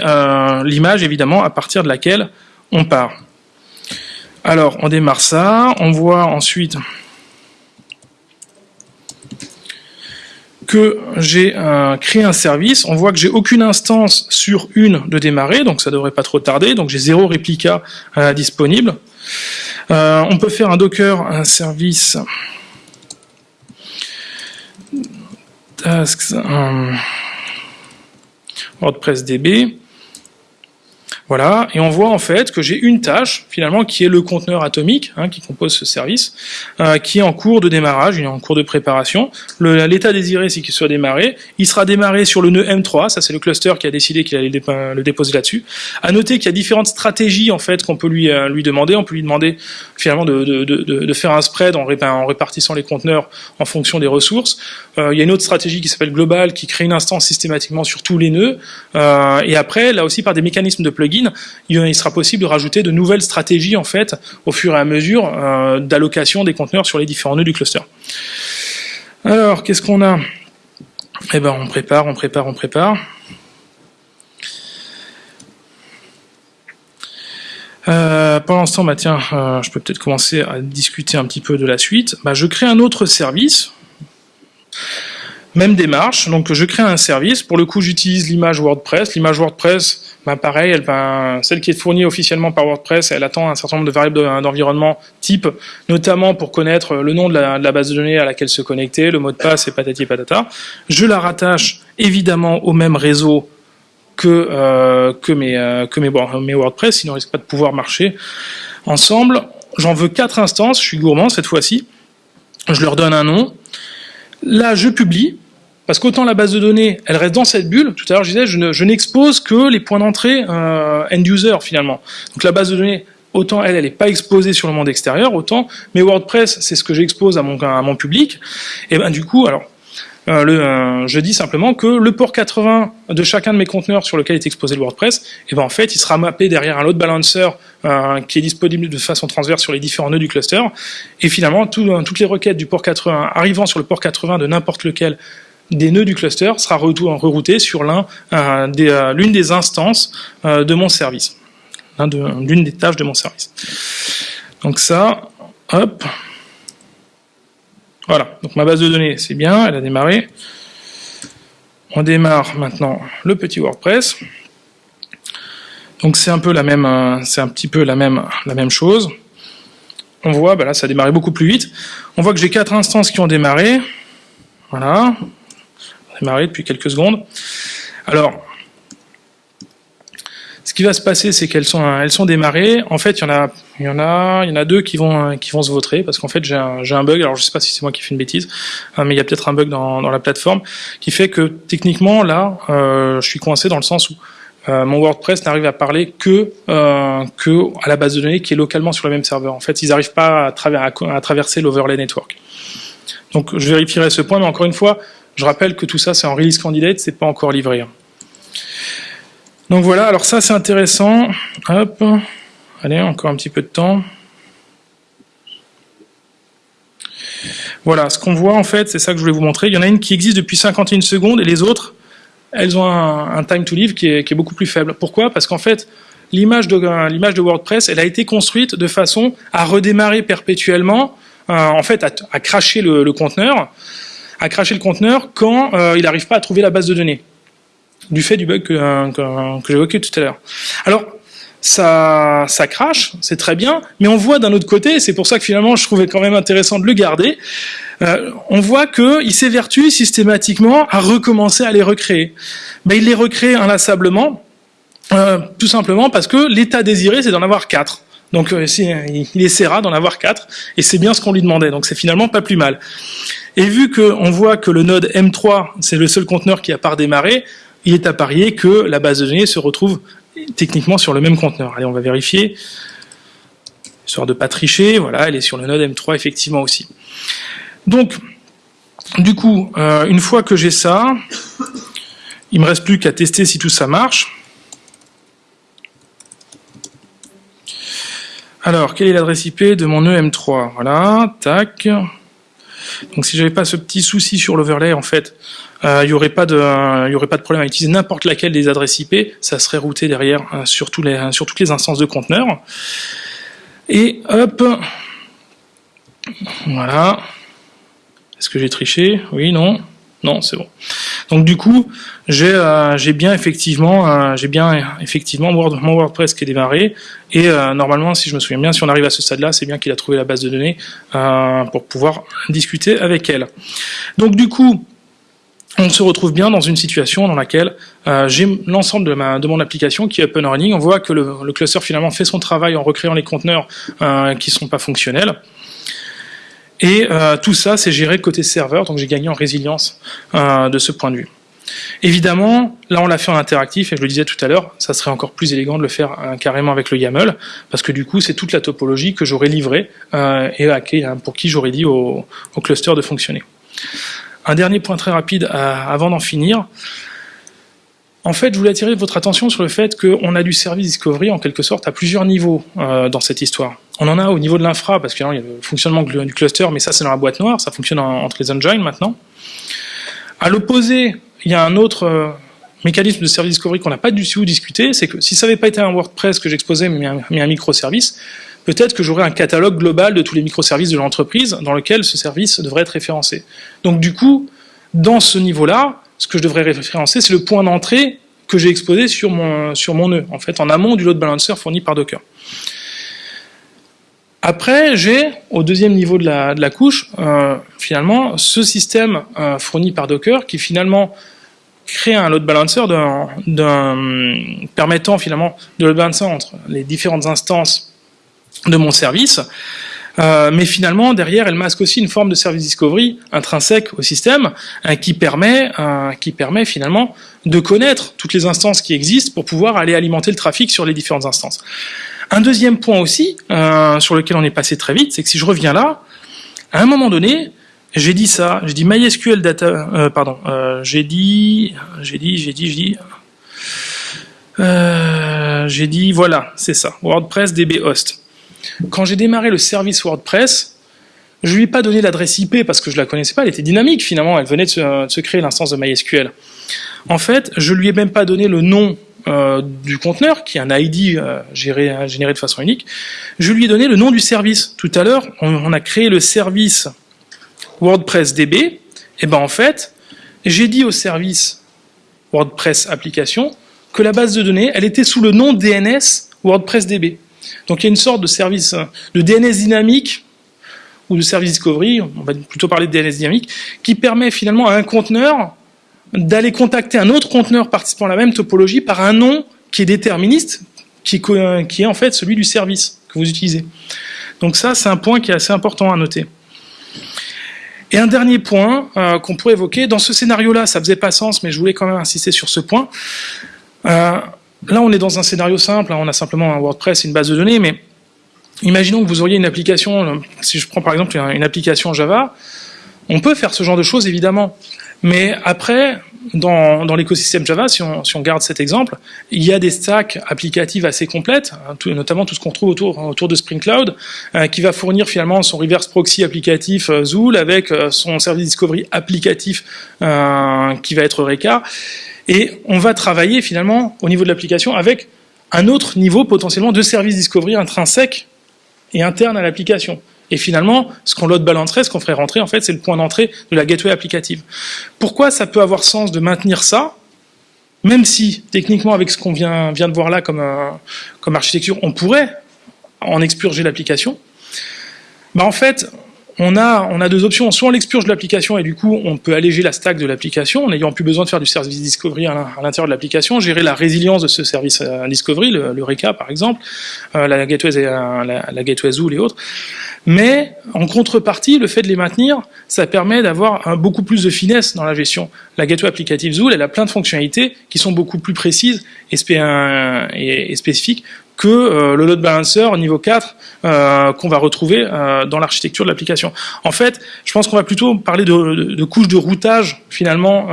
l'image évidemment à partir de laquelle on part. Alors, on démarre ça. On voit ensuite que j'ai euh, créé un service, on voit que j'ai aucune instance sur une de démarrer, donc ça devrait pas trop tarder, donc j'ai zéro réplica euh, disponible. Euh, on peut faire un Docker, un service tasks, WordPress DB. Voilà, et on voit en fait que j'ai une tâche finalement qui est le conteneur atomique hein, qui compose ce service, euh, qui est en cours de démarrage, il est en cours de préparation. L'état désiré c'est qu'il soit démarré. Il sera démarré sur le nœud M3, ça c'est le cluster qui a décidé qu'il allait le déposer là-dessus. À noter qu'il y a différentes stratégies en fait qu'on peut lui euh, lui demander. On peut lui demander finalement de, de, de, de faire un spread en, répartissant les conteneurs en fonction des ressources. Euh, il y a une autre stratégie qui s'appelle global qui crée une instance systématiquement sur tous les nœuds. Euh, et après là aussi par des mécanismes de plugin il sera possible de rajouter de nouvelles stratégies en fait au fur et à mesure euh, d'allocation des conteneurs sur les différents nœuds du cluster. Alors, qu'est-ce qu'on a? Eh ben, on prépare, on prépare, on prépare. Pendant ce temps, tiens, euh, je peux peut-être commencer à discuter un petit peu de la suite. Bah, je crée un autre service. Même démarche, donc je crée un service. Pour le coup, j'utilise l'image WordPress. L'image WordPress, ben pareil, va, celle qui est fournie officiellement par WordPress, elle attend un certain nombre de variables d'environnement type, notamment pour connaître le nom de la, base de données à laquelle se connecter, le mot de passe et patati patata. Je la rattache évidemment au même réseau que euh, euh, mes, WordPress, sinon risque pas de pouvoir marcher ensemble. J'en veux quatre instances, je suis gourmand cette fois-ci. Je leur donne un nom. Là, je publie Parce qu'autant la base de données, elle reste dans cette bulle. Tout à l'heure, je disais, je n'expose que les points d'entrée euh, end user finalement. Donc la base de données, autant elle, elle n'est pas exposée sur le monde extérieur, autant mais WordPress, c'est ce que j'expose à mon, à mon public. Et ben du coup, alors euh, euh, je dis simplement que le port 80 de chacun de mes conteneurs sur lequel est exposé le WordPress, et ben en fait, il sera mappé derrière un load balancer qui est disponible de façon transverse sur les différents nœuds du cluster. Et finalement, toutes les requêtes du port 80 arrivant sur le port 80 de n'importe lequel des nœuds du cluster sera rerouté sur des, l'une des instances de mon service, l'une des tâches de mon service. Donc ça, hop, voilà, donc ma base de données, c'est bien, elle a démarré. On démarre maintenant le petit WordPress. Donc c'est un peu la même, euh, c'est un petit peu la même, la même chose. On voit, bah là ça a démarré beaucoup plus vite. On voit que j'ai quatre instances qui ont démarré. Voilà, démarré depuis quelques secondes. Alors, ce qui va se passer, c'est qu'elles sont, elles sont démarrées. En fait, il y en a, deux qui vont, se vautrer parce qu'en fait, j'ai un, bug. Alors, je sais pas si c'est moi qui fais une bêtise, hein, mais il y a peut-être un bug dans, la plateforme qui fait que techniquement, là, euh, je suis coincé dans le sens où euh, mon WordPress n'arrive à parler que, euh, que à la base de données qui est localement sur le même serveur. En fait, ils n'arrivent pas à, à, à traverser l'overlay network. Donc, je vérifierai ce point, mais encore une fois, je rappelle que tout ça, c'est en release candidate, c'est pas encore livré. Hein. Donc voilà, alors ça c'est intéressant. Hop, allez, encore un petit peu de temps. Voilà, ce qu'on voit en fait, c'est ça que je voulais vous montrer. Il y en a une qui existe depuis 51 secondes et les autres, elles ont un, time to live qui est, beaucoup plus faible. Pourquoi? Parce qu'en fait, l'image de, WordPress, elle a été construite de façon à redémarrer perpétuellement, euh, en fait, à, cracher le, conteneur, à cracher le conteneur quand euh, il n'arrive pas à trouver la base de données du fait du bug que, euh, que, j'évoquais tout à l'heure. Alors, ça, ça crache, c'est très bien, mais on voit d'un autre côté, c'est pour ça que finalement je trouvais quand même intéressant de le garder, euh, on voit qu'il s'évertue systématiquement à recommencer à les recréer. Mais il les recrée inlassablement, tout simplement parce que l'état désiré, c'est d'en avoir quatre. Donc euh, il essaiera d'en avoir quatre, et c'est bien ce qu'on lui demandait, donc c'est finalement pas plus mal. Et vu qu'on voit que le node M3, c'est le seul conteneur qui a pas redémarré, il est à parier que la base de données se retrouve techniquement sur le même conteneur. Allez, on va vérifier. Histoire de pas tricher, voilà, elle est sur le node M3 effectivement aussi. Donc, du coup, euh, une fois que j'ai ça, il me reste plus qu'à tester si tout ça marche. Alors, quelle est l'adresse IP de mon nœud M3 Voilà, tac. Donc si j'avais pas ce petit souci sur l'overlay, en fait, euh, il n'y aurait pas de, problème à utiliser n'importe laquelle des adresses IP, ça serait routé derrière euh, sur, les, sur toutes les instances de conteneurs. Et hop, voilà. Est-ce que j'ai triché? Oui, non non, c'est bon. Donc du coup, j'ai euh, bien effectivement, euh, bien effectivement mon WordPress qui est démarré. Et euh, normalement, si je me souviens bien, si on arrive à ce stade-là, c'est bien qu'il a trouvé la base de données pour pouvoir discuter avec elle. Donc du coup, on se retrouve bien dans une situation dans laquelle j'ai l'ensemble de, mon application qui est and running. On voit que le cluster finalement fait son travail en recréant les conteneurs qui ne sont pas fonctionnels. Et euh, tout ça, c'est géré côté serveur, donc j'ai gagné en résilience euh, de ce point de vue. Évidemment, là on l'a fait en interactif, et je le disais tout à l'heure, ça serait encore plus élégant de le faire euh, carrément avec le YAML, parce que du coup c'est toute la topologie que j'aurais livrée et à, pour qui j'aurais dit au, au, cluster de fonctionner. Un dernier point très rapide avant d'en finir, en fait, je voulais attirer votre attention sur le fait qu'on a du service discovery en quelque sorte à plusieurs niveaux euh, dans cette histoire. On en a au niveau de l'infra, parce qu'il y a le fonctionnement du cluster, mais ça c'est dans la boîte noire, ça fonctionne entre les engines maintenant. À l'opposé, il y a un autre euh, mécanisme de service discovery qu'on n'a pas du tout discuté, c'est que si ça n'avait pas été un WordPress que j'exposais, mais un, microservice, peut-être que j'aurais un catalogue global de tous les microservices de l'entreprise dans lequel ce service devrait être référencé. Donc du coup, dans ce niveau-là, ce que je devrais référencer, c'est le point d'entrée que j'ai exposé sur mon nœud, en fait, en amont du load balancer fourni par Docker. Après, j'ai, au deuxième niveau de la, couche, euh, finalement, ce système euh, fourni par Docker qui finalement crée un load balancer permettant finalement de load balancer entre les différentes instances de mon service, Euh, mais finalement, derrière, elle masque aussi une forme de service discovery intrinsèque au système qui, permet, qui permet finalement de connaître toutes les instances qui existent pour pouvoir aller alimenter le trafic sur les différentes instances. Un deuxième point aussi, sur lequel on est passé très vite, c'est que si je reviens là, à un moment donné, j'ai dit ça, j'ai dit MySQL data, pardon, j'ai dit, j'ai dit, j'ai dit, j'ai dit, j'ai dit, voilà, c'est ça, WordPress DB host. Quand j'ai démarré le service WordPress, je lui ai pas donné l'adresse IP parce que je la connaissais pas, elle était dynamique finalement, elle venait de se, créer l'instance de MySQL. En fait, je lui ai même pas donné le nom euh, du conteneur, qui est un ID euh, géré, généré de façon unique, je lui ai donné le nom du service. Tout à l'heure, on, a créé le service WordPress DB, et ben en fait, j'ai dit au service WordPress application que la base de données, elle était sous le nom DNS WordPress DB. Donc il y a une sorte de service de DNS dynamique ou de service discovery, on va plutôt parler de DNS dynamique, qui permet finalement à un conteneur d'aller contacter un autre conteneur participant à la même topologie par un nom qui est déterministe, qui est, en fait celui du service que vous utilisez. Donc ça, c'est un point qui est assez important à noter. Et un dernier point euh, qu'on pourrait évoquer, dans ce scénario-là, ça faisait pas sens, mais je voulais quand même insister sur ce point. Euh, Là, on est dans un scénario simple, hein, on a simplement un WordPress et une base de données, mais imaginons que vous auriez une application, euh, si je prends par exemple une application Java, on peut faire ce genre de choses évidemment, mais après, dans, l'écosystème Java, si on, garde cet exemple, il y a des stacks applicatives assez complètes, hein, notamment tout ce qu'on trouve autour, de Spring Cloud, euh, qui va fournir finalement son reverse proxy applicatif euh, Zool avec son service discovery applicatif qui va être Reka. Et on va travailler finalement au niveau de l'application avec un autre niveau potentiellement de service discovery intrinsèque et interne à l'application. Et finalement, ce qu'on load balancerait, ce qu'on ferait rentrer, en fait, c'est le point d'entrée de la gateway applicative. Pourquoi ça peut avoir sens de maintenir ça même si, techniquement, avec ce qu'on vient, vient de voir là comme, euh, comme architecture, on pourrait en expurger l'application, bah en fait, on a, deux options. Soit on l'expurge de l'application et du coup, on peut alléger la stack de l'application en n'ayant plus besoin de faire du service discovery à l'intérieur de l'application, gérer la résilience de ce service euh, discovery, le, RECA par exemple, euh, la gateway, euh, la, Zool et autres. Mais en contrepartie, le fait de les maintenir, ça permet d'avoir beaucoup plus de finesse dans la gestion. La gateway applicative Zool, elle a plein de fonctionnalités qui sont beaucoup plus précises et spécifiques que euh, le load balancer niveau 4 euh, qu'on va retrouver euh, dans l'architecture de l'application. En fait, je pense qu'on va plutôt parler de, de, couches de routage finalement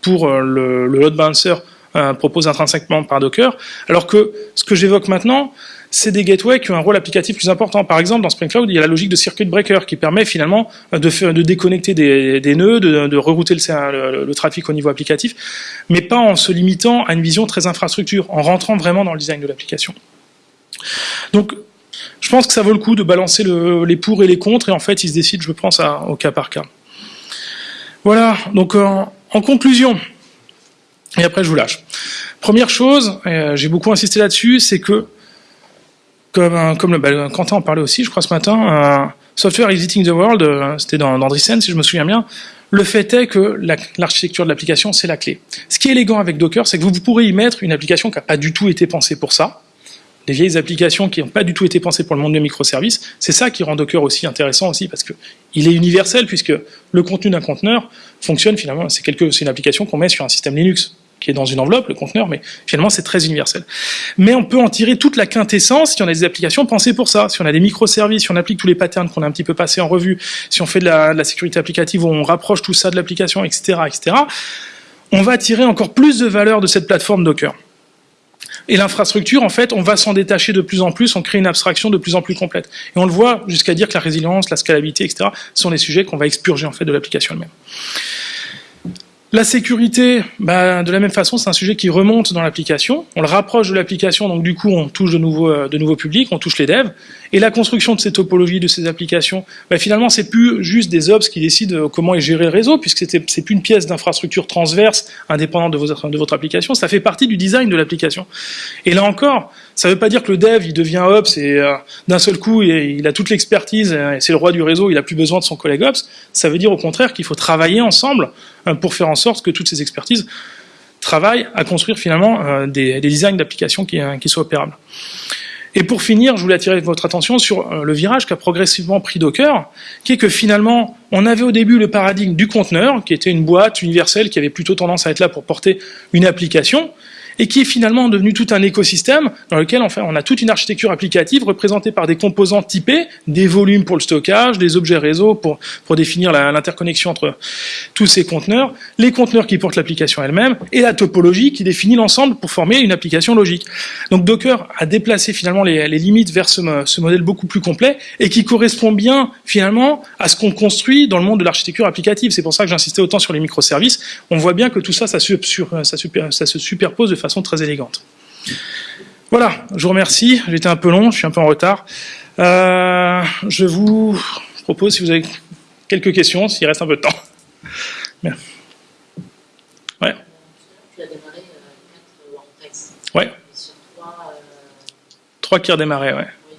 pour le, le, load balancer proposé intrinsèquement par Docker, alors que ce que j'évoque maintenant, c'est des gateways qui ont un rôle applicatif plus important. Par exemple, dans Spring Cloud, il y a la logique de circuit breaker qui permet finalement de, de déconnecter des, nœuds, de, rerouter le, trafic au niveau applicatif, mais pas en se limitant à une vision très infrastructure, en rentrant vraiment dans le design de l'application. Donc, je pense que ça vaut le coup de balancer les pour et les contre, et en fait, ils se décident, je pense, au cas par cas. Voilà, donc en, conclusion, et après je vous lâche. Première chose, euh, j'ai beaucoup insisté là-dessus, c'est que comme, le, bah, Quentin en parlait aussi, je crois, ce matin, Software Exiting the World, euh, c'était dans, dans si je me souviens bien, le fait est que l'architecture de l'application, c'est la clé. Ce qui est élégant avec Docker, c'est que vous, vous pourrez y mettre une application qui n'a pas du tout été pensée pour ça, des vieilles applications qui n'ont pas du tout été pensées pour le monde des microservices. C'est ça qui rend Docker aussi intéressant aussi, parce que il est universel, puisque le contenu d'un conteneur fonctionne finalement, c'est une application qu'on met sur un système Linux qui est dans une enveloppe, le conteneur, mais finalement c'est très universel. Mais on peut en tirer toute la quintessence si on a des applications pensées pour ça, si on a des microservices, si on applique tous les patterns qu'on a un petit peu passés en revue, si on fait de la, sécurité applicative où on rapproche tout ça de l'application, etc., etc., on va tirer encore plus de valeur de cette plateforme Docker. Et l'infrastructure, en fait, on va s'en détacher de plus en plus, on crée une abstraction de plus en plus complète. Et on le voit jusqu'à dire que la résilience, la scalabilité, etc., sont des sujets qu'on va expurger en fait de l'application elle-même. La sécurité, bah, de la même façon, c'est un sujet qui remonte dans l'application. On le rapproche de l'application, donc du coup, on touche de nouveaux, euh, de nouveaux publics, on touche les devs. Et la construction de ces topologies, de ces applications, bah, finalement, c'est plus juste des ops qui décident euh, comment est géré le réseau, puisque c'est plus une pièce d'infrastructure transverse, indépendante de votre, application. Ça fait partie du design de l'application. Et là encore, ça ne veut pas dire que le dev, il devient ops et euh, d'un seul coup, il, a toute l'expertise et c'est le roi du réseau, il a plus besoin de son collègue ops. Ça veut dire au contraire qu'il faut travailler ensemble pour faire en sorte que toutes ces expertises travaillent à construire finalement euh, des, designs d'applications euh, qui, soient opérables. Et pour finir, je voulais attirer votre attention sur euh, le virage qu'a progressivement pris Docker, qui est que finalement, on avait au début le paradigme du conteneur, qui était une boîte universelle qui avait plutôt tendance à être là pour porter une application, et qui est finalement devenu tout un écosystème dans lequel enfin, on a toute une architecture applicative représentée par des composants typés, des volumes pour le stockage, des objets réseau pour, définir l'interconnexion entre tous ces conteneurs, les conteneurs qui portent l'application elle-même, et la topologie qui définit l'ensemble pour former une application logique. Donc Docker a déplacé finalement les, limites vers ce, modèle beaucoup plus complet et qui correspond bien finalement à ce qu'on construit dans le monde de l'architecture applicative. C'est pour ça que j'insistais autant sur les microservices. On voit bien que tout ça, ça se superpose de façon très élégante. Voilà, je vous remercie. J'étais un peu long, je suis un peu en retard. Euh, je vous propose, si vous avez quelques questions, s'il reste un peu de temps. Merci. Ouais. Tu as démarré euh, 4 WordPress. Ouais. Sur 3, euh... 3 qui redémarraient, ouais. Oui.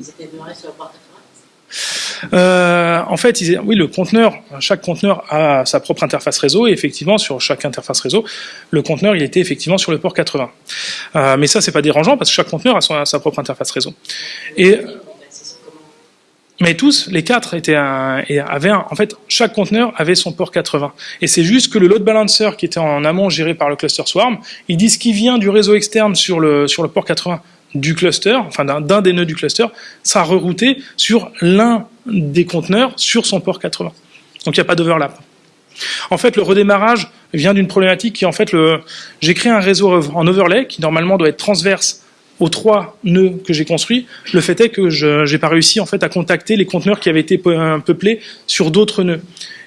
Ils étaient démarrés sur le port euh, en fait, oui, le conteneur, chaque conteneur a sa propre interface réseau, et effectivement, sur chaque interface réseau, le conteneur, il était effectivement sur le port 80. Euh, mais ça, c'est pas dérangeant, parce que chaque conteneur a, sa propre interface réseau. Et, mais tous, les quatre étaient avaient en fait, chaque conteneur avait son port 80. Et c'est juste que le load balancer qui était en amont géré par le cluster swarm, il dit ce qui vient du réseau externe sur le, sur le port 80 du cluster, enfin d'un des nœuds du cluster, sera rerouté sur l'un des conteneurs sur son port 80. Donc il n'y a pas d'overlap. En fait, le redémarrage vient d'une problématique qui, en fait, j'ai créé un réseau en overlay qui normalement doit être transverse aux trois nœuds que j'ai construits. Le fait est que je n'ai pas réussi en fait à contacter les conteneurs qui avaient été peuplés sur d'autres nœuds.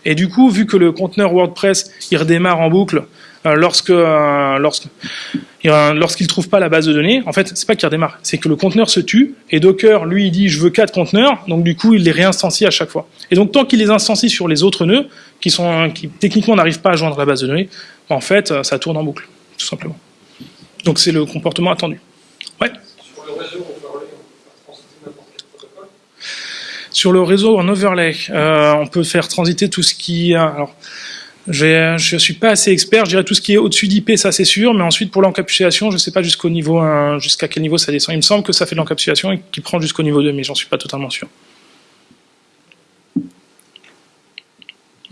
Et du coup, vu que le conteneur WordPress il redémarre en boucle euh, lorsque euh, lorsque lorsqu'il trouve pas la base de données, en fait, c'est pas qu'il redémarre, c'est que le conteneur se tue et Docker lui il dit je veux quatre conteneurs, donc du coup il les réinstancie à chaque fois. Et donc tant qu'il les instancie sur les autres nœuds qui sont qui techniquement n'arrivent pas à joindre la base de données, en fait ça tourne en boucle, tout simplement. Donc c'est le comportement attendu. Ouais. Sur le réseau Sur le réseau en overlay, euh, on peut faire transiter tout ce qui alors je ne suis pas assez expert, je dirais tout ce qui est au-dessus d'IP, ça c'est sûr, mais ensuite pour l'encapsulation, je ne sais pas jusqu'au niveau, jusqu'à quel niveau ça descend. Il me semble que ça fait de l'encapsulation et qu'il prend jusqu'au niveau 2, mais j'en suis pas totalement sûr.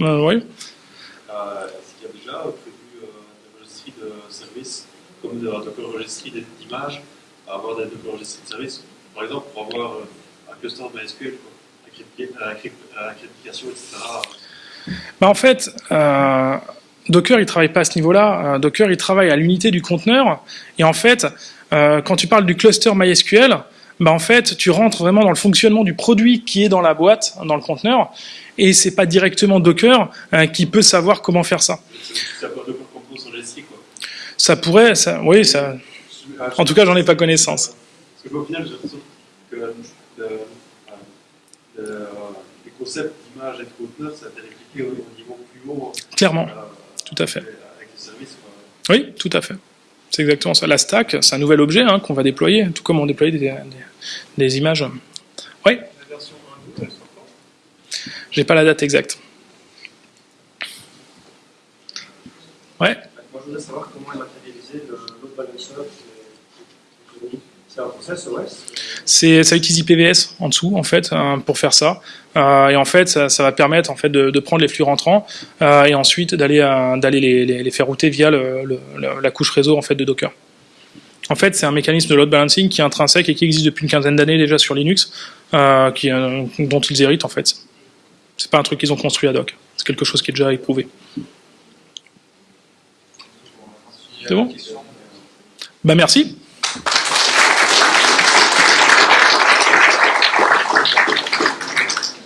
Euh, oui. Euh, Est-ce qu'il y a déjà prévu euh, des registries de services, comme des registries d'images, avoir des registries de services, par exemple pour avoir euh, un cluster MySQL, accréditation, etc. Bah en fait, euh, Docker, il travaille pas à ce niveau-là. Euh, Docker, il travaille à l'unité du conteneur. Et en fait, euh, quand tu parles du cluster MySQL, bah en fait, tu rentres vraiment dans le fonctionnement du produit qui est dans la boîte, dans le conteneur, et c'est pas directement Docker qui peut savoir comment faire ça. Ça pourrait, ça, oui, ça. En tout cas, j'en ai pas connaissance. Parce que au final, j'ai l'impression que les concepts d'image et de conteneur, ça au niveau plus haut. Clairement, euh, tout à fait. Avec les services, Oui, tout à fait. C'est exactement ça. La stack, c'est un nouvel objet hein, qu'on va déployer, tout comme on déploie des, des, des images. Oui La version 1 elle sort quand? J'ai pas la date exacte. Ouais. Moi, je voudrais savoir comment est matérialisé load balancer. C'est un process OS ça utilise IPVS en dessous, en fait, euh, pour faire ça. Euh, et en fait, ça, va permettre en fait de, prendre les flux rentrants euh, et ensuite d'aller d'aller les, faire router via la couche réseau en fait de Docker. En fait, c'est un mécanisme de load balancing qui est intrinsèque et qui existe depuis une quinzaine d'années déjà sur Linux, dont ils héritent en fait. C'est pas un truc qu'ils ont construit à doc. C'est quelque chose qui est déjà éprouvé. C'est bon? Bah merci.